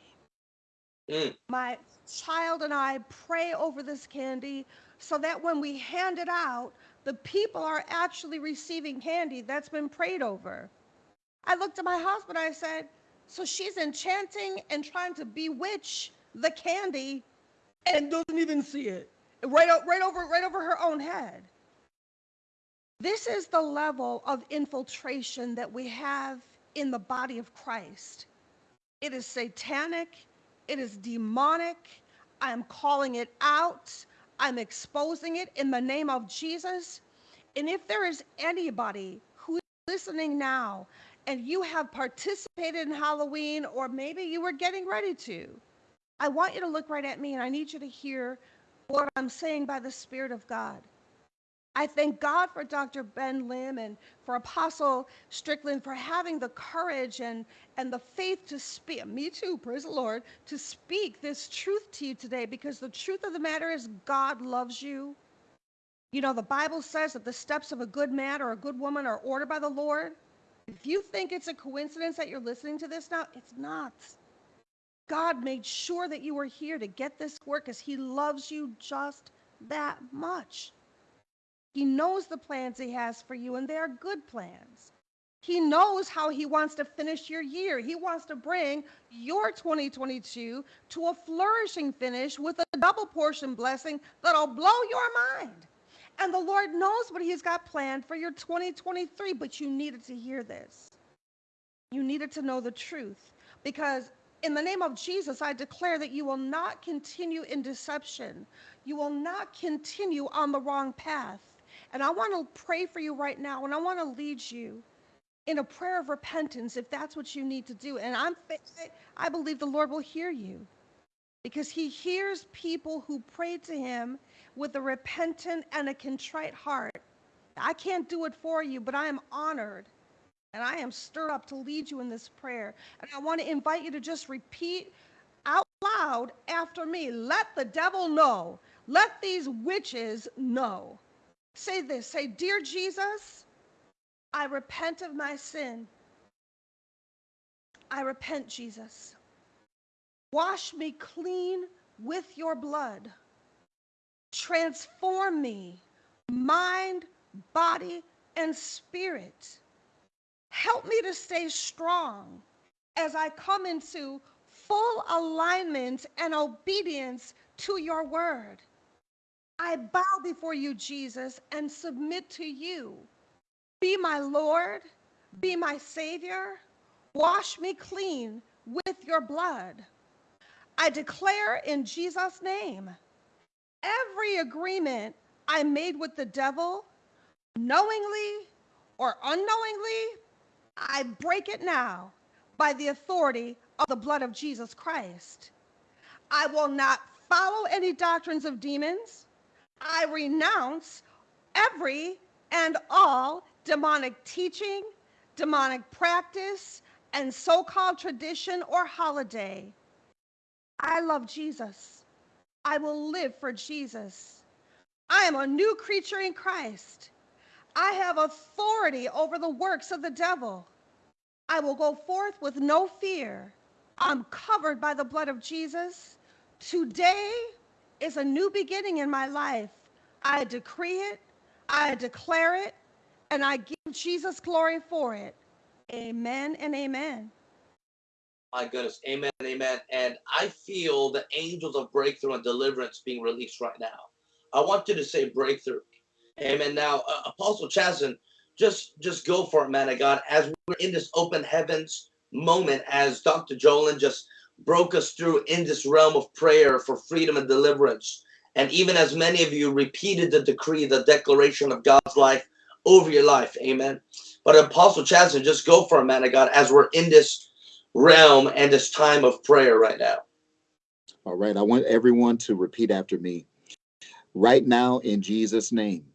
Mm.
My child and I pray over this candy so that when we hand it out, the people are actually receiving candy that's been prayed over. I looked at my husband, I said, So she's enchanting and trying to bewitch the candy and doesn't even see it. Right, right over right over her own head. This is the level of infiltration that we have in the body of Christ. It is satanic, it is demonic. I am calling it out. I'm exposing it in the name of Jesus. And if there is anybody who is listening now and you have participated in Halloween or maybe you were getting ready to, I want you to look right at me and I need you to hear what I'm saying by the Spirit of God. I thank God for Dr. Ben Lim and for Apostle Strickland for having the courage and, and the faith to speak, me too, praise the Lord, to speak this truth to you today because the truth of the matter is God loves you. You know, the Bible says that the steps of a good man or a good woman are ordered by the Lord. If you think it's a coincidence that you're listening to this now, it's not. God made sure that you were here to get this work because He loves you just that much. He knows the plans He has for you, and they are good plans. He knows how He wants to finish your year. He wants to bring your 2022 to a flourishing finish with a double portion blessing that'll blow your mind. And the Lord knows what He's got planned for your 2023, but you needed to hear this. You needed to know the truth because in the name of Jesus, I declare that you will not continue in deception. You will not continue on the wrong path. And I want to pray for you right now, and I want to lead you in a prayer of repentance if that's what you need to do. And I'm, I believe the Lord will hear you because He hears people who pray to Him with a repentant and a contrite heart. I can't do it for you, but I am honored and I am stirred up to lead you in this prayer. And I want to invite you to just repeat out loud after me. Let the devil know. Let these witches know. Say this say, Dear Jesus, I repent of my sin. I repent, Jesus. Wash me clean with your blood. Transform me, mind, body, and spirit. Help me to stay strong as I come into full alignment and obedience to your word. I bow before you, Jesus, and submit to you. Be my Lord, be my Savior. Wash me clean with your blood. I declare in Jesus' name every agreement I made with the devil, knowingly or unknowingly, I break it now by the authority of the blood of Jesus Christ. I will not follow any doctrines of demons. I renounce every and all demonic teaching, demonic practice, and so called tradition or holiday. I love Jesus. I will live for Jesus. I am a new creature in Christ. I have authority over the works of the devil. I will go forth with no fear. I'm covered by the blood of Jesus. Today is a new beginning in my life. I decree it, I declare it, and I give Jesus glory for it. Amen and amen.
My goodness. Amen. and Amen. And I feel the angels of breakthrough and deliverance being released right now. I want you to say breakthrough. Amen. Now, uh, Apostle Chazen, just just go for it, man of God. As we're in this open heavens moment, as Dr. Jolin just broke us through in this realm of prayer for freedom and deliverance, and even as many of you repeated the decree, the declaration of God's life over your life, Amen. But Apostle Chazen, just go for it, man of God, as we're in this realm and this time of prayer right now.
All right. I want everyone to repeat after me. Right now, in Jesus' name,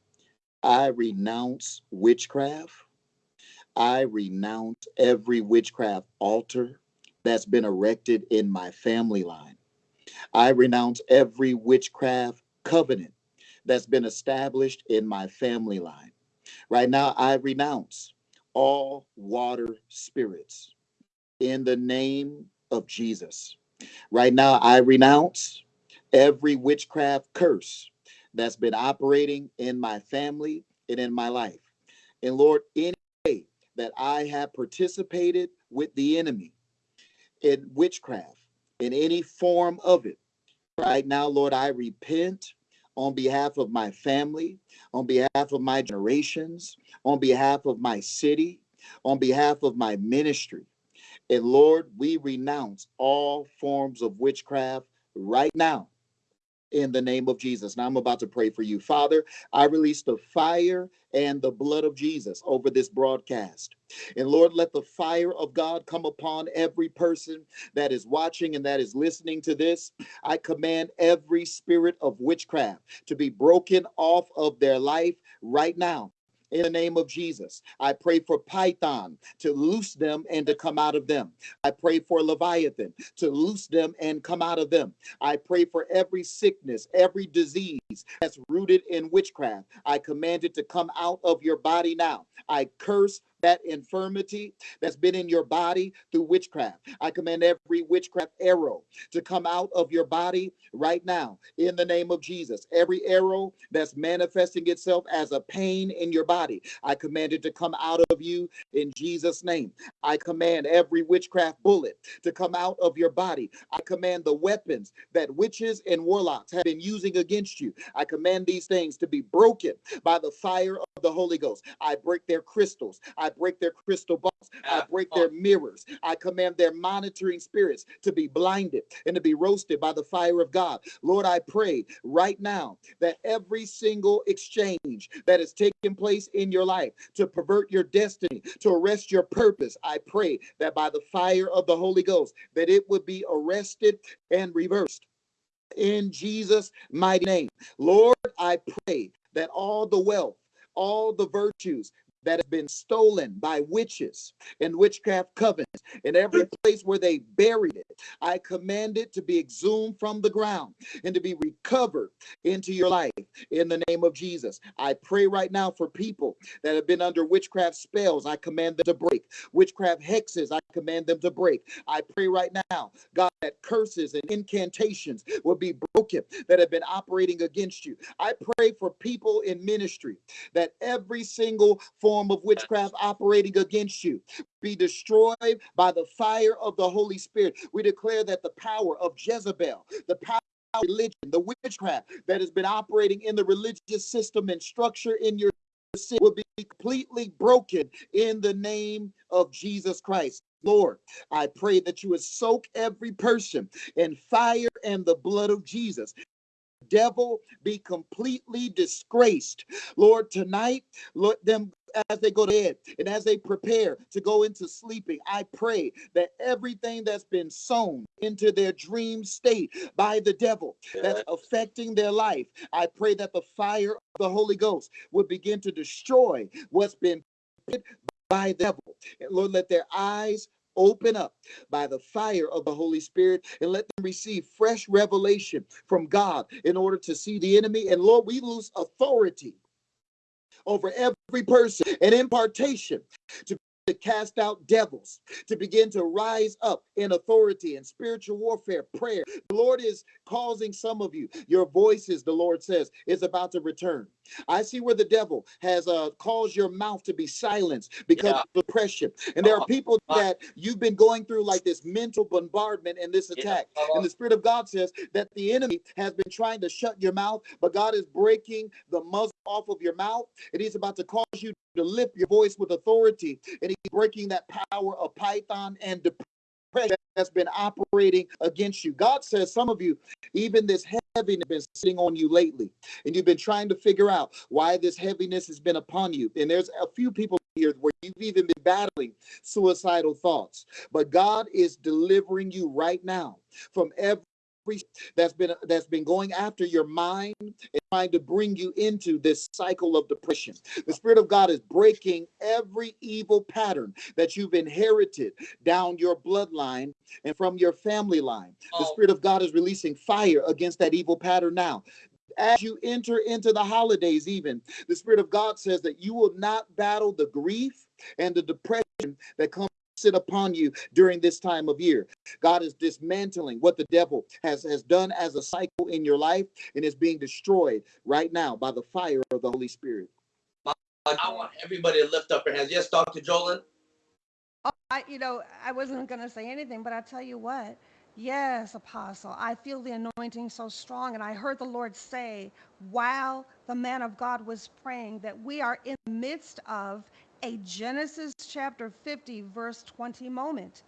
I renounce witchcraft. I renounce every witchcraft altar that's been erected in my family line. I renounce every witchcraft covenant that's been established in my family line. Right now, I renounce all water spirits in the name of Jesus. Right now, I renounce every witchcraft curse that's been operating in my family and in my life. And Lord, any way that I have participated with the enemy in witchcraft, in any form of it, right now, Lord, I repent on behalf of my family, on behalf of my generations, on behalf of my city, on behalf of my ministry. And Lord, we renounce all forms of witchcraft right now in the name of Jesus. Now I'm about to pray for you. Father, I release the fire and the blood of Jesus over this broadcast. And Lord, let the fire of God come upon every person that is watching and that is listening to this. I command every spirit of witchcraft to be broken off of their life right now in the name of Jesus. I pray for Python to loose them and to come out of them. I pray for Leviathan to loose them and come out of them. I pray for every sickness, every disease that's rooted in witchcraft. I command it to come out of your body now. I curse that infirmity that's been in your body through witchcraft. I command every witchcraft arrow to come out of your body right now in the name of Jesus. Every arrow that's manifesting itself as a pain in your body, I command it to come out of you in Jesus' name. I command every witchcraft bullet to come out of your body. I command the weapons that witches and warlocks have been using against you. I command these things to be broken by the fire of the Holy Ghost. I break their crystals. I break their crystal balls. I break oh. their mirrors. I command their monitoring spirits to be blinded and to be roasted by the fire of God. Lord, I pray right now that every single exchange that is taking place in your life to pervert your destiny, to arrest your purpose, I pray that by the fire of the Holy Ghost, that it would be arrested and reversed in Jesus' mighty name. Lord, I pray that all the wealth, all the virtues, that have been stolen by witches and witchcraft covens in every place where they buried it. I command it to be exhumed from the ground and to be recovered into your life in the name of Jesus. I pray right now for people that have been under witchcraft spells. I command them to break. Witchcraft hexes, I command them to break. I pray right now, God, that curses and incantations will be broken that have been operating against you. I pray for people in ministry that every single form of witchcraft operating against you be destroyed by the fire of the Holy Spirit. We declare that the power of Jezebel, the power of religion, the witchcraft that has been operating in the religious system and structure in your city will be completely broken in the name of Jesus Christ. Lord, I pray that you would soak every person in fire and the blood of Jesus devil be completely disgraced. Lord, tonight, let them as they go to bed and as they prepare to go into sleeping, I pray that everything that's been sown into their dream state by the devil that's affecting their life, I pray that the fire of the Holy Ghost would begin to destroy what's been by the devil. And Lord, let their eyes open up by the fire of the Holy Spirit and let them receive fresh revelation from God in order to see the enemy. And Lord, we lose authority over every person and impartation to to cast out devils, to begin to rise up in authority and spiritual warfare, prayer. The Lord is causing some of you, your voices, the Lord says, is about to return. I see where the devil has uh, caused your mouth to be silenced because
Yeah.
of depression. And there are people that you've been going through like this mental bombardment and this
Yeah,
attack.
come on.
And the Spirit of God says that the enemy has been trying to shut your mouth, but God is breaking the muzzle off of your mouth. And He's about to cause you to lift your voice with authority. And He's breaking that power of Python and depression that's been operating against you. God says, some of you, even this heaviness been sitting on you lately, and you've been trying to figure out why this heaviness has been upon you. And there's a few people here where you've even been battling suicidal thoughts, but God is delivering you right now from every that's been that's been going after your mind and trying to bring you into this cycle of depression. The Spirit of God is breaking every evil pattern that you've inherited down your bloodline and from your family line. The
Oh.
Spirit of God is releasing fire against that evil pattern now. As you enter into the holidays, even the Spirit of God says that you will not battle the grief and the depression that comes sit upon you during this time of year. God is dismantling what the devil has, has done as a cycle in your life and is being destroyed right now by the fire of the Holy Spirit.
I want everybody to lift up their hands. Yes, Dr. Jolyn.
Oh, I, you know, I wasn't going to say anything, but I tell you what. Yes, Apostle, I feel the anointing so strong. And I heard the Lord say, while the man of God was praying, that we are in the midst of a Genesis chapter 50, verse 20 moment.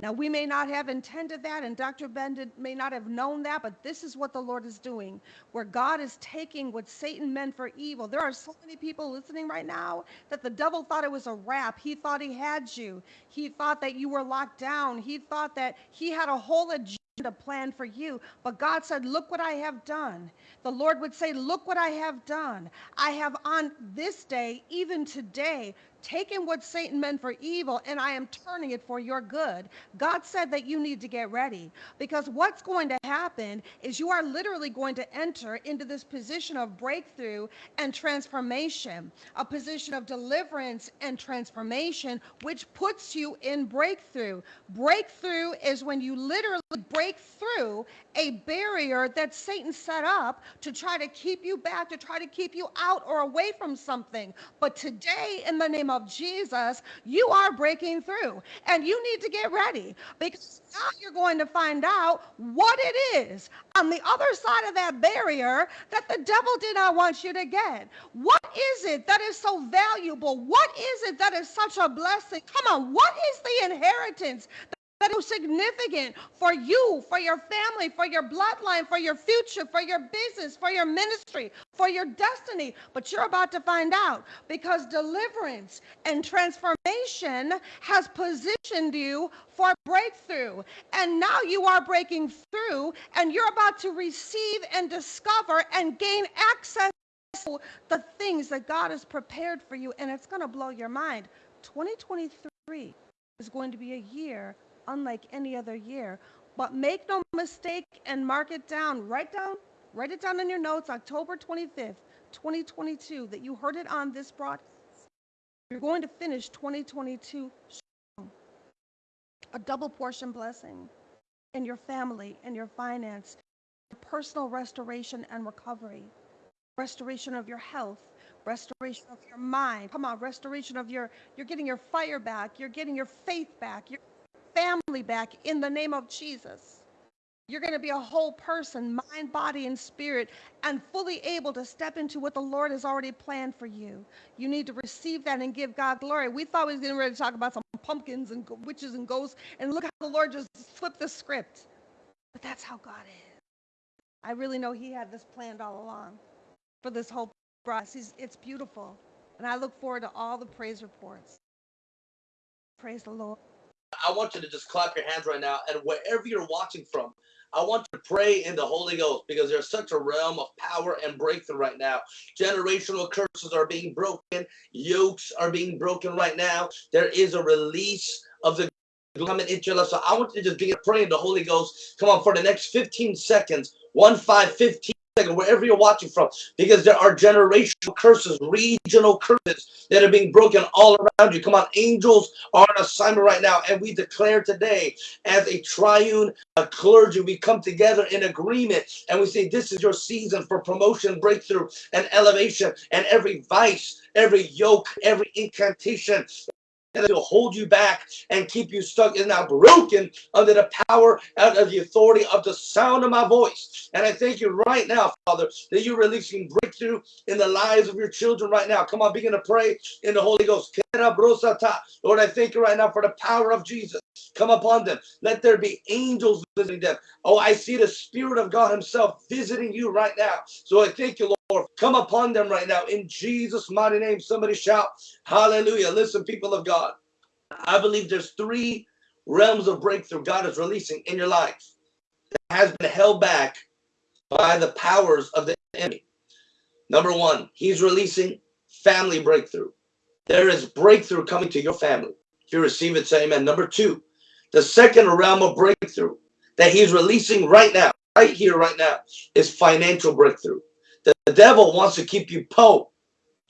Now, we may not have intended that, and Dr. Bendit may not have known that, but this is what the Lord is doing, where God is taking what Satan meant for evil. There are so many people listening right now that the devil thought it was a wrap. He thought he had you. He thought that you were locked down. He thought that he had a whole agenda planned for you. But God said, Look what I have done. The Lord would say, Look what I have done. I have on this day, even today, taken what Satan meant for evil and I am turning it for your good. God said that you need to get ready because what's going to happen is you are literally going to enter into this position of breakthrough and transformation, a position of deliverance and transformation, which puts you in breakthrough. Breakthrough is when you literally break through a barrier that Satan set up to try to keep you back, to try to keep you out or away from something. But today, in the name of Jesus, you are breaking through and you need to get ready because now you're going to find out what it is on the other side of that barrier that the devil did not want you to get. What is it that is so valuable? What is it that is such a blessing? Come on, what is the inheritance that is significant for you, for your family, for your bloodline, for your future, for your business, for your ministry, for your destiny. But you're about to find out because deliverance and transformation has positioned you for breakthrough. And now you are breaking through and you're about to receive and discover and gain access to the things that God has prepared for you. And it's going to blow your mind. 2023 is going to be a year unlike any other year. But make no mistake and mark it down. Write down, write it down in your notes, October 25th, 2022, that you heard it on this broadcast. You're going to finish 2022 strong. A double portion blessing in your family, in your finance, your personal restoration and recovery, restoration of your health, restoration of your mind. Come on, restoration of your, you're getting your fire back, you're getting your faith back, your family back in the name of Jesus. You're going to be a whole person, mind, body, and spirit, and fully able to step into what the Lord has already planned for you. You need to receive that and give God glory. We thought we was getting ready to talk about some pumpkins and witches and ghosts, and look how the Lord just flipped the script. But that's how God is. I really know He had this planned all along for this whole process. It's beautiful. And I look forward to all the praise reports. Praise the Lord.
I want you to just clap your hands right now, and wherever you're watching from, I want to pray in the Holy Ghost because there's such a realm of power and breakthrough right now. Generational curses are being broken, yokes are being broken right now. There is a release of the coming into your life. So I want you to just begin praying the Holy Ghost. Come on, for the next 15 seconds, one, five, 15. Second, wherever you're watching from, because there are generational curses, regional curses that are being broken all around you. Come on, angels are on assignment right now, and we declare today as a triune a clergy, we come together in agreement and we say, This is your season for promotion, breakthrough, and elevation, and every vice, every yoke, every incantation and it'll hold you back and keep you stuck is now broken under the power and of the authority of the sound of my voice. And I thank you right now, Father, that you're releasing breakthrough in the lives of your children right now. Come on, begin to pray in the Holy Ghost. Lord, I thank you right now for the power of Jesus. Come upon them. Let there be angels visiting them. Oh, I see the Spirit of God Himself visiting you right now. So I thank you, Lord. Come upon them right now in Jesus' mighty name. Somebody shout, Hallelujah. Listen, people of God. I believe there's three realms of breakthrough God is releasing in your life that has been held back by the powers of the enemy. Number one, He's releasing family breakthrough. There is breakthrough coming to your family. If you receive it, say amen. Number two, the second realm of breakthrough that He's releasing right now, right here, right now, is financial breakthrough. The, the devil wants to keep you poor.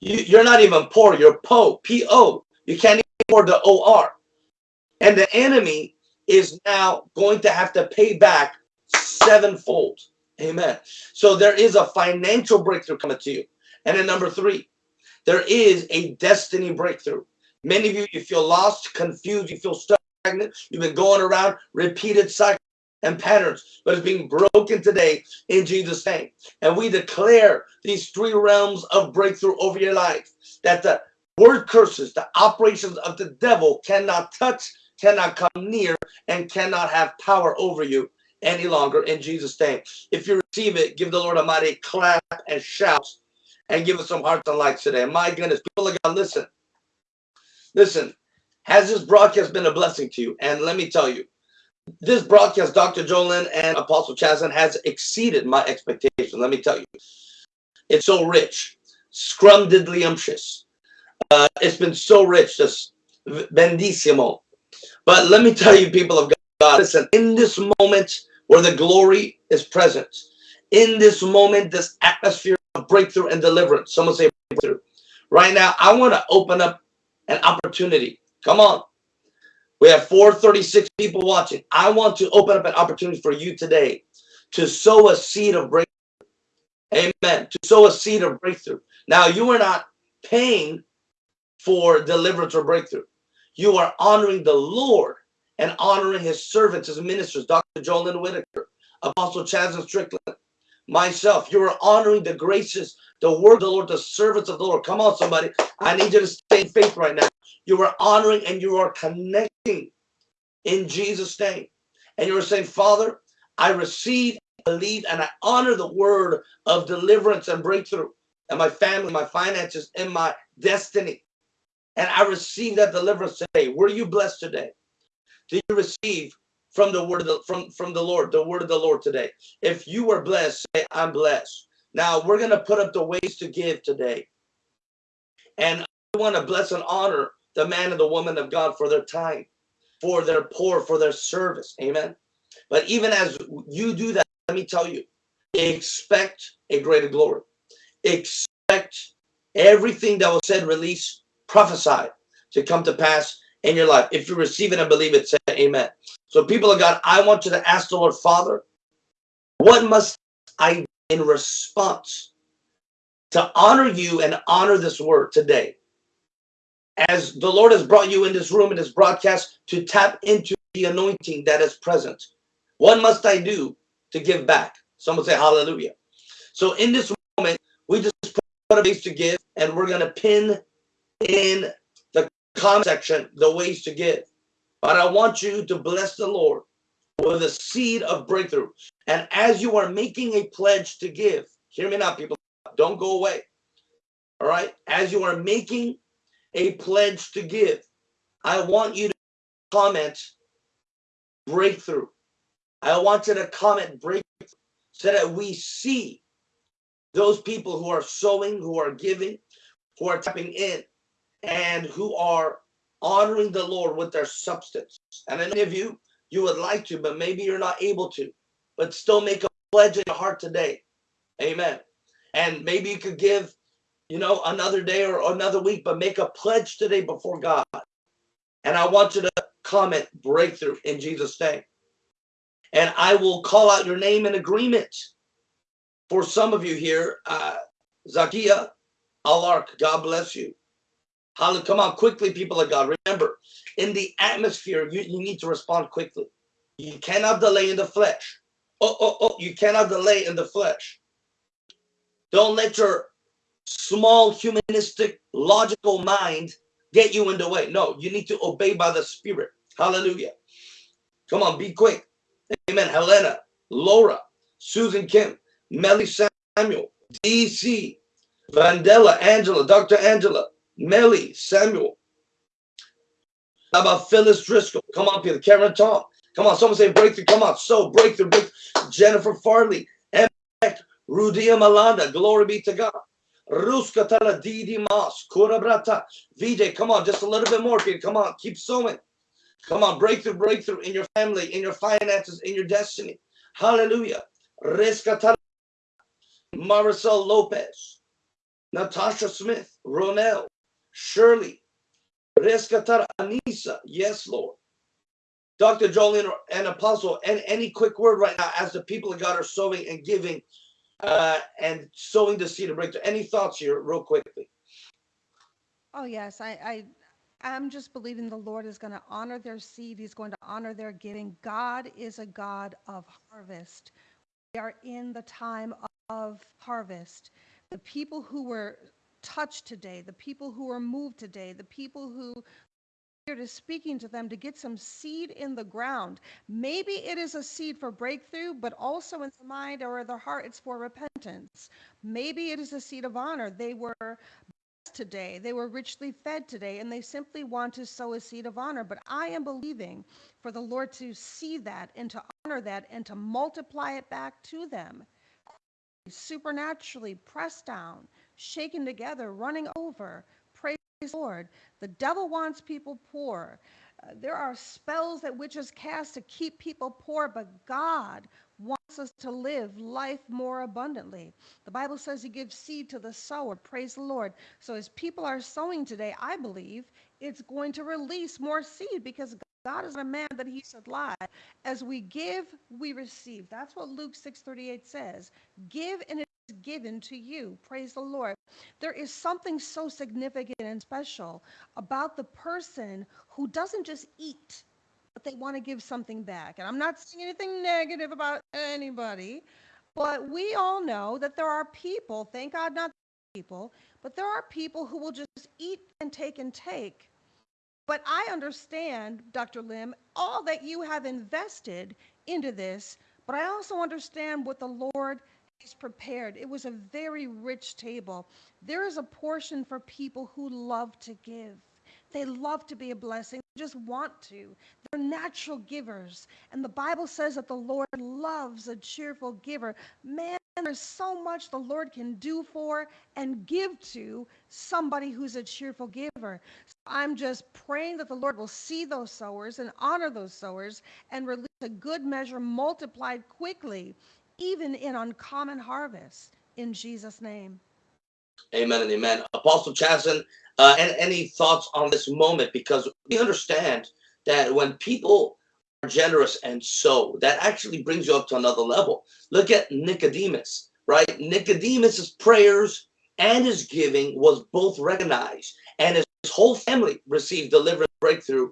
You, you're not even poor, you're po, P-O. You can't or the OR. And the enemy is now going to have to pay back sevenfold. Amen. So there is a financial breakthrough coming to you. And then number three, there is a destiny breakthrough. Many of you, you feel lost, confused, you feel stagnant. You've been going around repeated cycles and patterns, but it's being broken today in Jesus' name. And we declare these three realms of breakthrough over your life that the word curses, the operations of the devil cannot touch, cannot come near, and cannot have power over you any longer in Jesus' name. If you receive it, give the Lord a mighty clap and shout and give us some hearts and likes today. My goodness, people of God, listen. Listen, has this broadcast been a blessing to you? And let me tell you, this broadcast, Dr. Jolyn and Apostle Chaslin, has exceeded my expectations. Let me tell you, it's so rich, scrumdiddlyumptious. Uh, it's been so rich, just bendissimo. But let me tell you, people of God, listen, in this moment where the glory is present, in this moment, this atmosphere of breakthrough and deliverance, someone say breakthrough. Right now, I want to open up an opportunity. Come on. We have 436 people watching. I want to open up an opportunity for you today to sow a seed of breakthrough. Amen. To sow a seed of breakthrough. Now, you are not paying for deliverance or breakthrough. You are honoring the Lord and honoring his servants, his ministers, Dr. Jolyn Whitaker, Apostle Chaz Strickland, myself. You are honoring the graces, the word of the Lord, the servants of the Lord. Come on, somebody. I need you to stay in faith right now. You are honoring and you are connecting in Jesus' name. And you are saying, Father, I receive, believe, and I honor the word of deliverance and breakthrough and my family, my finances, and my destiny and I received that deliverance today. Were you blessed today? Did you receive from the word of the, from from the Lord, the word of the Lord today? If you were blessed, say I'm blessed. Now we're gonna put up the ways to give today, and I want to bless and honor the man and the woman of God for their time, for their pour, for their service. Amen. But even as you do that, let me tell you, expect a greater glory. Expect everything that was said, release prophesied to come to pass in your life. If you receive it and believe it, say amen. So people of God, I want you to ask the Lord, Father, what must I in response to honor you and honor this word today? As the Lord has brought you in this room in this broadcast to tap into the anointing that is present. What must I do to give back? Someone say hallelujah. So in this moment, we just put a base to give and we're going to pin in the comment section the ways to give. But I want you to bless the Lord with a seed of breakthrough. And as you are making a pledge to give, hear me now, people, don't go away. All right. As you are making a pledge to give, I want you to comment breakthrough. I want you to comment breakthrough so that we see those people who are sowing, who are giving, who are tapping in and who are honoring the Lord with their substance. And many of you, you would like to, but maybe you're not able to, but still make a pledge in your heart today Amen. And maybe you could give, you know, another day or another week, but make a pledge today before God. And I want you to comment breakthrough in Jesus' name. And I will call out your name in agreement. For some of you here, uh, Zakia Alark, God bless you. Hallelujah. Come on, quickly, people of God. Remember, in the atmosphere, you, you need to respond quickly. You cannot delay in the flesh. Oh, oh, oh, you cannot delay in the flesh. Don't let your small humanistic logical mind get you in the way. No, you need to obey by the spirit. Hallelujah. Come on, be quick. Amen. Helena, Laura, Susan Kim, Melly Samuel, DC, Vandella, Angela, Dr. Angela, Melly, Samuel. How about Phyllis Driscoll? Come on, Peter. Karen Tom. Come on, someone say breakthrough. Come on, so breakthrough. breakthrough. Jennifer Farley, Rudia Malanda, glory be to God. Ruskatala Didi Mas, Kurabrata, Vijay, come on, just a little bit more, Peter. Come on, keep sowing. Come on, breakthrough, breakthrough in your family, in your finances, in your destiny. Hallelujah. Reskatala Marisol Lopez, Natasha Smith, Ronell, Shirley, Reskatara Anissa. Yes, Lord. Dr. Jolyn and Apostle, and any quick word right now as the people of God are sowing and giving uh, and sowing the seed of breakthrough. Any thoughts here, real quickly?
Oh, yes. I, I, I'm just believing the Lord is going to honor their seed. He's going to honor their giving. God is a God of harvest. We are in the time of harvest. The people who were touched today, the people who are moved today, the people who Spirit is speaking to them to get some seed in the ground. Maybe it is a seed for breakthrough, but also in the mind or the heart, it's for repentance. Maybe it is a seed of honor. They were blessed today, they were richly fed today, and they simply want to sow a seed of honor. But I am believing for the Lord to see that and to honor that and to multiply it back to them supernaturally pressed down, shaken together, running over. Praise the Lord. The devil wants people poor. Uh, there are spells that witches cast to keep people poor, but God wants us to live life more abundantly. The Bible says He gives seed to the sower. Praise the Lord. So, as people are sowing today, I believe it's going to release more seed because God is a man that he should lie. As we give, we receive. That's what Luke 6:38 says. Give and given to you. Praise the Lord. There is something so significant and special about the person who doesn't just eat, but they want to give something back. And I'm not saying anything negative about anybody, but we all know that there are people, thank God not people, but there are people who will just eat and take and take but I understand, Dr. Lam, all that you have invested into this, but I also understand what the Lord prepared. It was a very rich table. There is a portion for people who love to give. They love to be a blessing, they just want to. They're natural givers. And the Bible says that the Lord loves a cheerful giver. Man, there's so much the Lord can do for and give to somebody who's a cheerful giver. So I'm just praying that the Lord will see those sowers and honor those sowers and release a good measure multiplied quickly, even in uncommon harvest. In Jesus' name.
Amen and amen. Apostle Chasen, uh, and any thoughts on this moment? Because we understand that when people are generous and sow, that actually brings you up to another level. Look at Nicodemus, right? Nicodemus's prayers and his giving was both recognized, and his whole family received deliverance, breakthrough,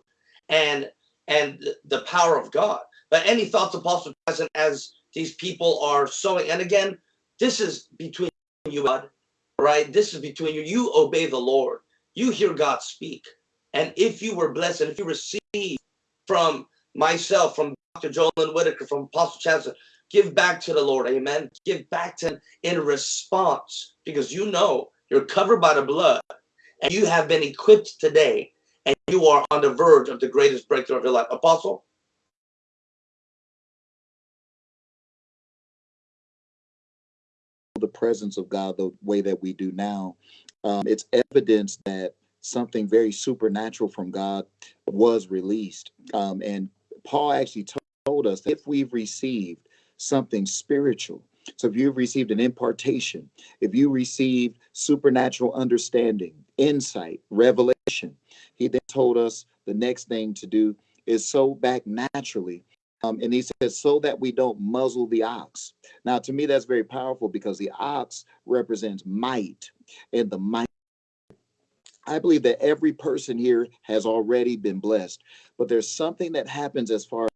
and and the power of God. But any thoughts, Apostle Chasen, as these people are sowing? And again, this is between you, God, right? This is between you. You obey the Lord. You hear God speak. And if you were blessed, and if you receive from myself, from Dr. Jolyn Whitaker, from Apostle Chancellor, give back to the Lord. Amen. Give back to him in response because you know you're covered by the blood and you have been equipped today and you are on the verge of the greatest breakthrough of your life. Apostle?
Presence of God the way that we do now, um, it's evidence that something very supernatural from God was released. Um, and Paul actually told us if we've received something spiritual, So if you've received an impartation, if you received supernatural understanding, insight, revelation, he then told us the next thing to do is sow back naturally. Um, and he says, so that we don't muzzle the ox. Now, to me, that's very powerful because the ox represents might, and the might. I believe that every person here has already been blessed, but there's something that happens as far as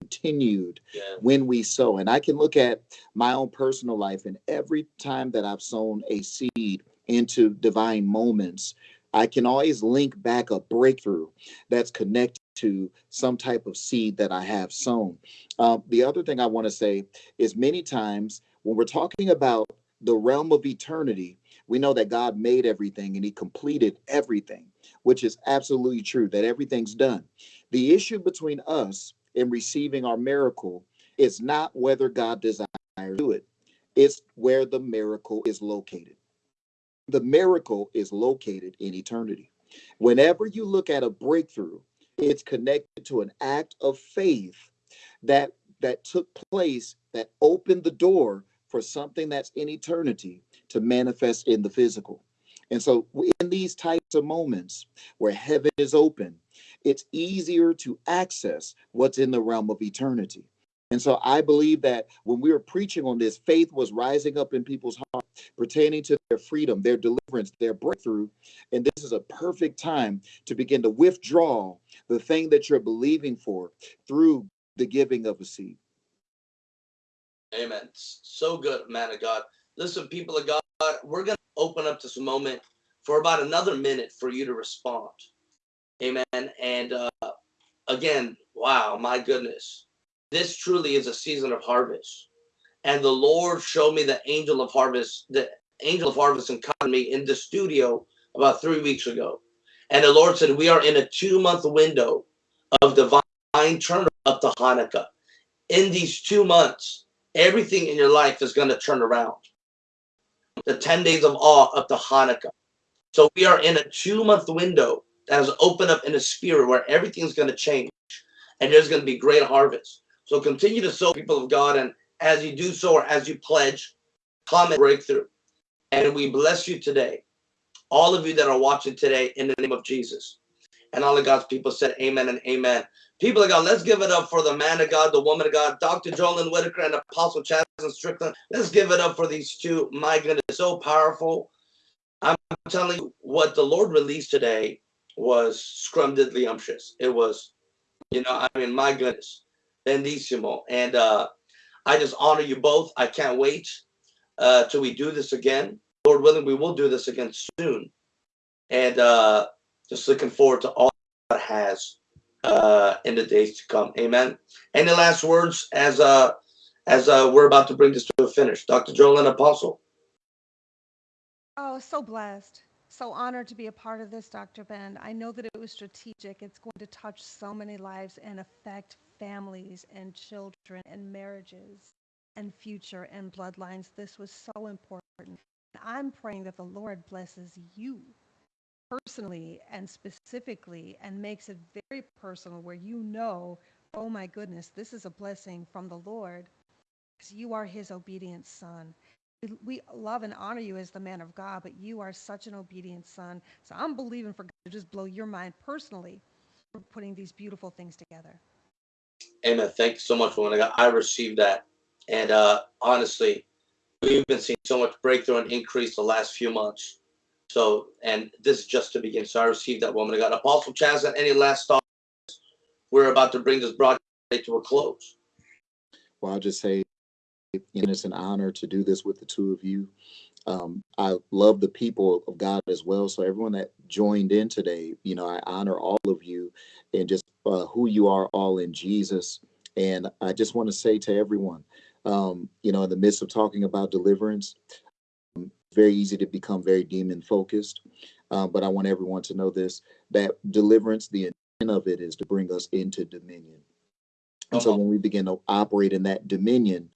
continued
Yeah.
when we sow. And I can look at my own personal life, and every time that I've sown a seed into divine moments, I can always link back a breakthrough that's connected to some type of seed that I have sown. Um, the other thing I want to say is many times when we're talking about the realm of eternity, we know that God made everything and he completed everything, which is absolutely true, that everything's done. The issue between us and receiving our miracle is not whether God desires to do it, it's where the miracle is located. The miracle is located in eternity. Whenever you look at a breakthrough, it's connected to an act of faith that that took place that opened the door for something that's in eternity to manifest in the physical. And so in these types of moments where heaven is open, it's easier to access what's in the realm of eternity. And so I believe that when we were preaching on this, faith was rising up in people's hearts pertaining to their freedom, their deliverance, their breakthrough. And this is a perfect time to begin to withdraw the thing that you're believing for through the giving of a seed.
Amen. So good, man of God. Listen, people of God, we're going to open up this moment for about another minute for you to respond. Amen. And uh, again, wow, my goodness. This truly is a season of harvest. And the Lord showed me the angel of harvest, the angel of harvest encountered me in the studio about three weeks ago. And the Lord said, We are in a two month window of divine turn up to Hanukkah. In these two months, everything in your life is going to turn around. The 10 days of awe up to Hanukkah. So we are in a two month window that has opened up in a spirit where everything's going to change and there's going to be great harvest. So continue to sow people of God. And as you do so, or as you pledge, comment breakthrough. And we bless you today. All of you that are watching today in the name of Jesus. And all of God's people said amen and amen. People of God, let's give it up for the man of God, the woman of God, Dr. Jolyn Whitaker and Apostle Chaz Strickland. Let's give it up for these two. My goodness, so powerful. I'm telling you, what the Lord released today was scrumdiddlyumptious. It was, you know, I mean, my goodness, bendissimo. And uh, I just honor you both. I can't wait uh, till we do this again. Lord willing, we will do this again soon. And uh, just looking forward to all God has uh, in the days to come. Amen. Any last words as uh, as uh, we're about to bring this to a finish, Dr. Joel and Apostle.
Oh, so blessed. So honored to be a part of this, Dr. Ben. I know that it was strategic. It's going to touch so many lives and affect families and children and marriages and future and bloodlines. This was so important. I'm praying that the Lord blesses you personally and specifically and makes it very personal where you know, oh my goodness, this is a blessing from the Lord because you are his obedient son. We- love and honor you as the man of God, but you are such an obedient son. So I'm believing for God to just blow your mind personally for putting these beautiful things together.
Amen. Thank you so much, woman. I received that. And uh, honestly, we've been seeing so much breakthrough and increase the last few months. So, and this is just to begin. So I received that, woman. of God. Apostle Chaz, any last thoughts? We're about to bring this broadcast to a close.
Well, I'll just say it's an honor to do this with the two of you. Um, I love the people of God as well. So everyone that joined in today, you know, I honor all of you and just uh, who you are all in Jesus. And I just want to say to everyone, um, you know, in the midst of talking about deliverance, um, very easy to become very demon focused. Uh, but I want everyone to know this: that deliverance, the intent of it is to bring us into dominion. And so when we begin to operate in that dominion,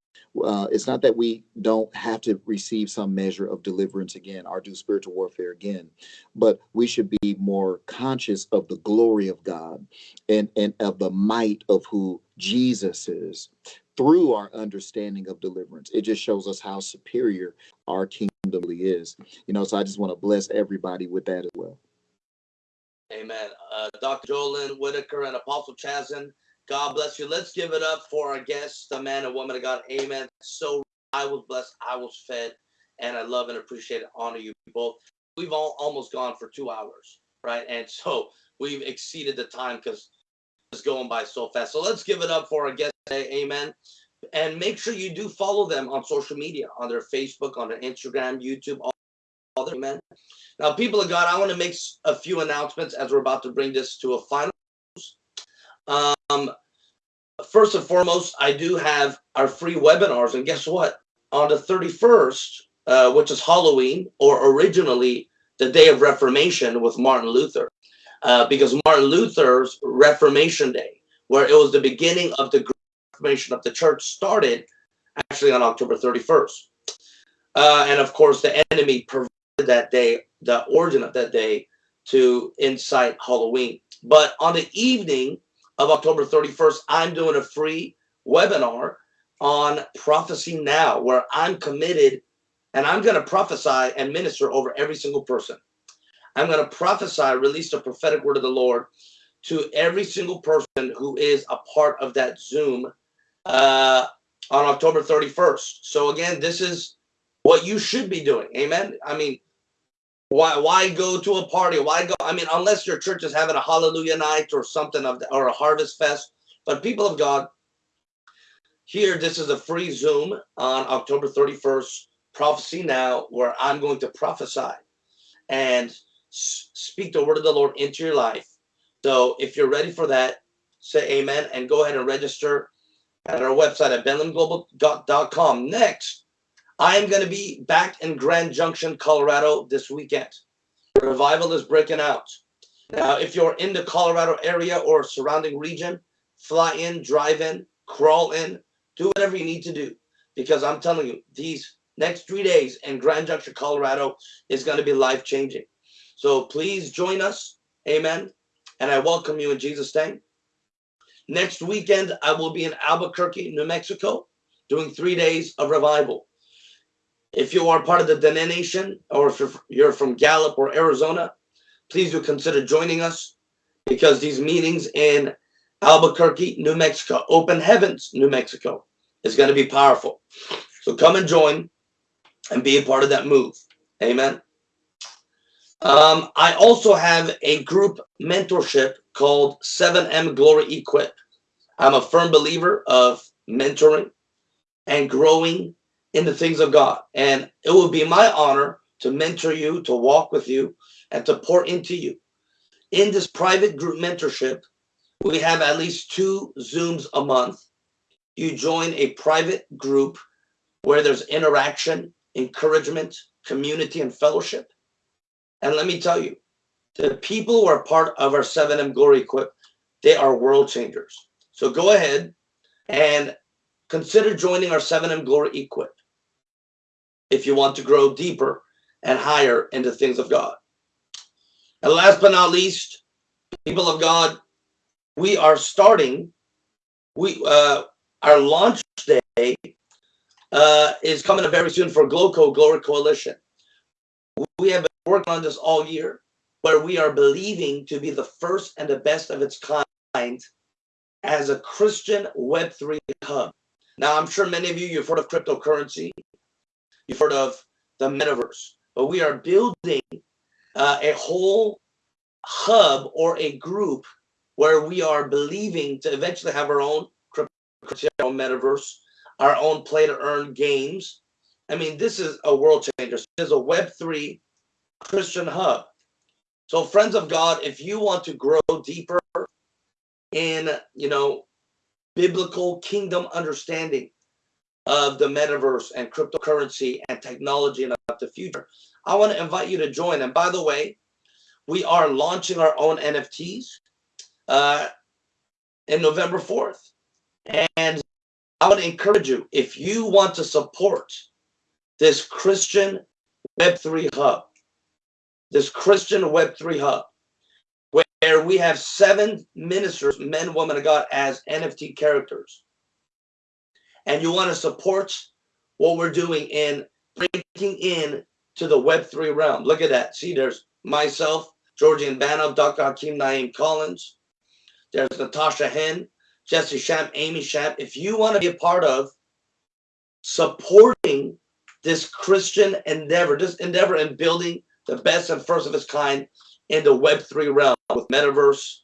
uh, it's not that we don't have to receive some measure of deliverance again or do spiritual warfare again, but we should be more conscious of the glory of God and, and of the might of who Jesus is through our understanding of deliverance. It just shows us how superior our kingdom really is. You know, so I just want to bless everybody with that as well.
Amen. Uh, Dr. Jolyn Whitaker and Apostle Chazen, God bless you. Let's give it up for our guests, the man and woman of God. Amen. So I was blessed, I was fed, and I love and appreciate and honor you both. We've all almost gone for two hours, right? And so we've exceeded the time because it's going by so fast. So let's give it up for our guests today. Amen. And make sure you do follow them on social media, on their Facebook, on their Instagram, YouTube, all, all their, amen. Now, people of God, I want to make a few announcements as we're about to bring this to a final. Um, first and foremost, I do have our free webinars, and guess what? On the 31st, uh, which is Halloween, or originally the Day of Reformation with Martin Luther, uh, because Martin Luther's Reformation Day, where it was the beginning of the Reformation of the church, started actually on October 31st. Uh, and of course, the enemy perverted that day the origin of that day to incite Halloween. But on the evening of October 31st, I'm doing a free webinar on prophecy now, where I'm committed and I'm going to prophesy and minister over every single person. I'm going to prophesy, release the prophetic word of the Lord to every single person who is a part of that Zoom uh, on October 31st. So again, this is what you should be doing. Amen. I mean, why why go to a party? Why go? I mean, unless your church is having a hallelujah night or something of the, or a harvest fest. But people of God, here this is a free Zoom on October 31st, prophecy now, where I'm going to prophesy and speak the word of the Lord into your life. So if you're ready for that, say amen and go ahead and register at our website at benlamglobal.com. Next, I am going to be back in Grand Junction, Colorado this weekend. Revival is breaking out. Now, if you're in the Colorado area or surrounding region, fly in, drive in, crawl in, do whatever you need to do. Because I'm telling you, these next three days in Grand Junction, Colorado is going to be life changing. So please join us. Amen. And I welcome you in Jesus' name. Next weekend, I will be in Albuquerque, New Mexico, doing three days of revival. If you are part of the Dene Nation or if you're from Gallup or Arizona, please do consider joining us because these meetings in Albuquerque, New Mexico, Open Heavens, New Mexico, is going to be powerful. So come and join and be a part of that move. Amen. Um, I also have a group mentorship called 7M Glory Equip. I'm a firm believer of mentoring and growing in the things of God. And it will be my honor to mentor you, to walk with you, and to pour into you. In this private group mentorship, we have at least two Zooms a month. You join a private group where there's interaction, encouragement, community, and fellowship. And let me tell you, the people who are part of our 7M Glory Equip, they are world changers. So go ahead and consider joining our 7M Glory Equip if you want to grow deeper and higher into things of God. And last but not least, people of God, we are starting, we uh, our launch day uh, is coming up very soon for GLOCO, Glory Coalition. We have been working on this all year, where we are believing to be the first and the best of its kind as a Christian Web3 hub. Now, I'm sure many of you, you've heard of cryptocurrency. You've heard of the metaverse, but we are building uh, a whole hub or a group where we are believing to eventually have our own crypto metaverse, our own play to earn games. I mean, this is a world changer. This is a Web3 Christian hub. So, friends of God, if you want to grow deeper in, you know, biblical kingdom understanding, of the metaverse and cryptocurrency and technology and about the future, I want to invite you to join. And by the way, we are launching our own NFTs uh, in November 4th. And I would encourage you if you want to support this Christian Web3 hub, this Christian Web3 hub, where we have seven ministers, men, women of God, as NFT characters, and you want to support what we're doing in breaking in to the Web3 realm. Look at that. See, there's myself, Georgian Banov, Dr. Hakeem Naeem Collins. There's Natasha Hen, Jesse Shamp, Amy Shamp. If you want to be a part of supporting this Christian endeavor, this endeavor in building the best and first of its kind in the Web3 realm with metaverse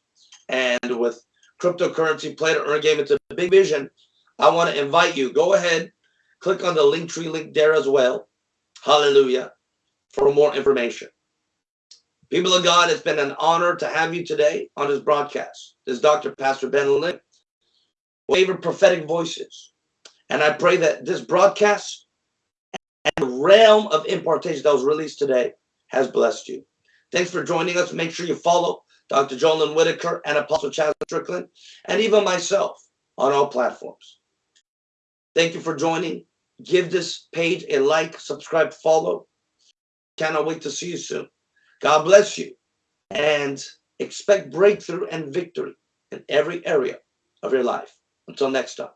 and with cryptocurrency, play to earn game. It's a big vision. I want to invite you. Go ahead, click on the link tree link there as well. Hallelujah. For more information. People of God, it's been an honor to have you today on this broadcast. This is Dr. Pastor Ben Lam, favorite prophetic voices. And I pray that this broadcast and the realm of impartation that was released today has blessed you. Thanks for joining us. Make sure you follow Dr. Jolyn Whitaker and Apostle Chaz Strickland, and even myself on all platforms. Thank you for joining. Give this page a like, subscribe, follow. Cannot wait to see you soon. God bless you and expect breakthrough and victory in every area of your life. Until next time.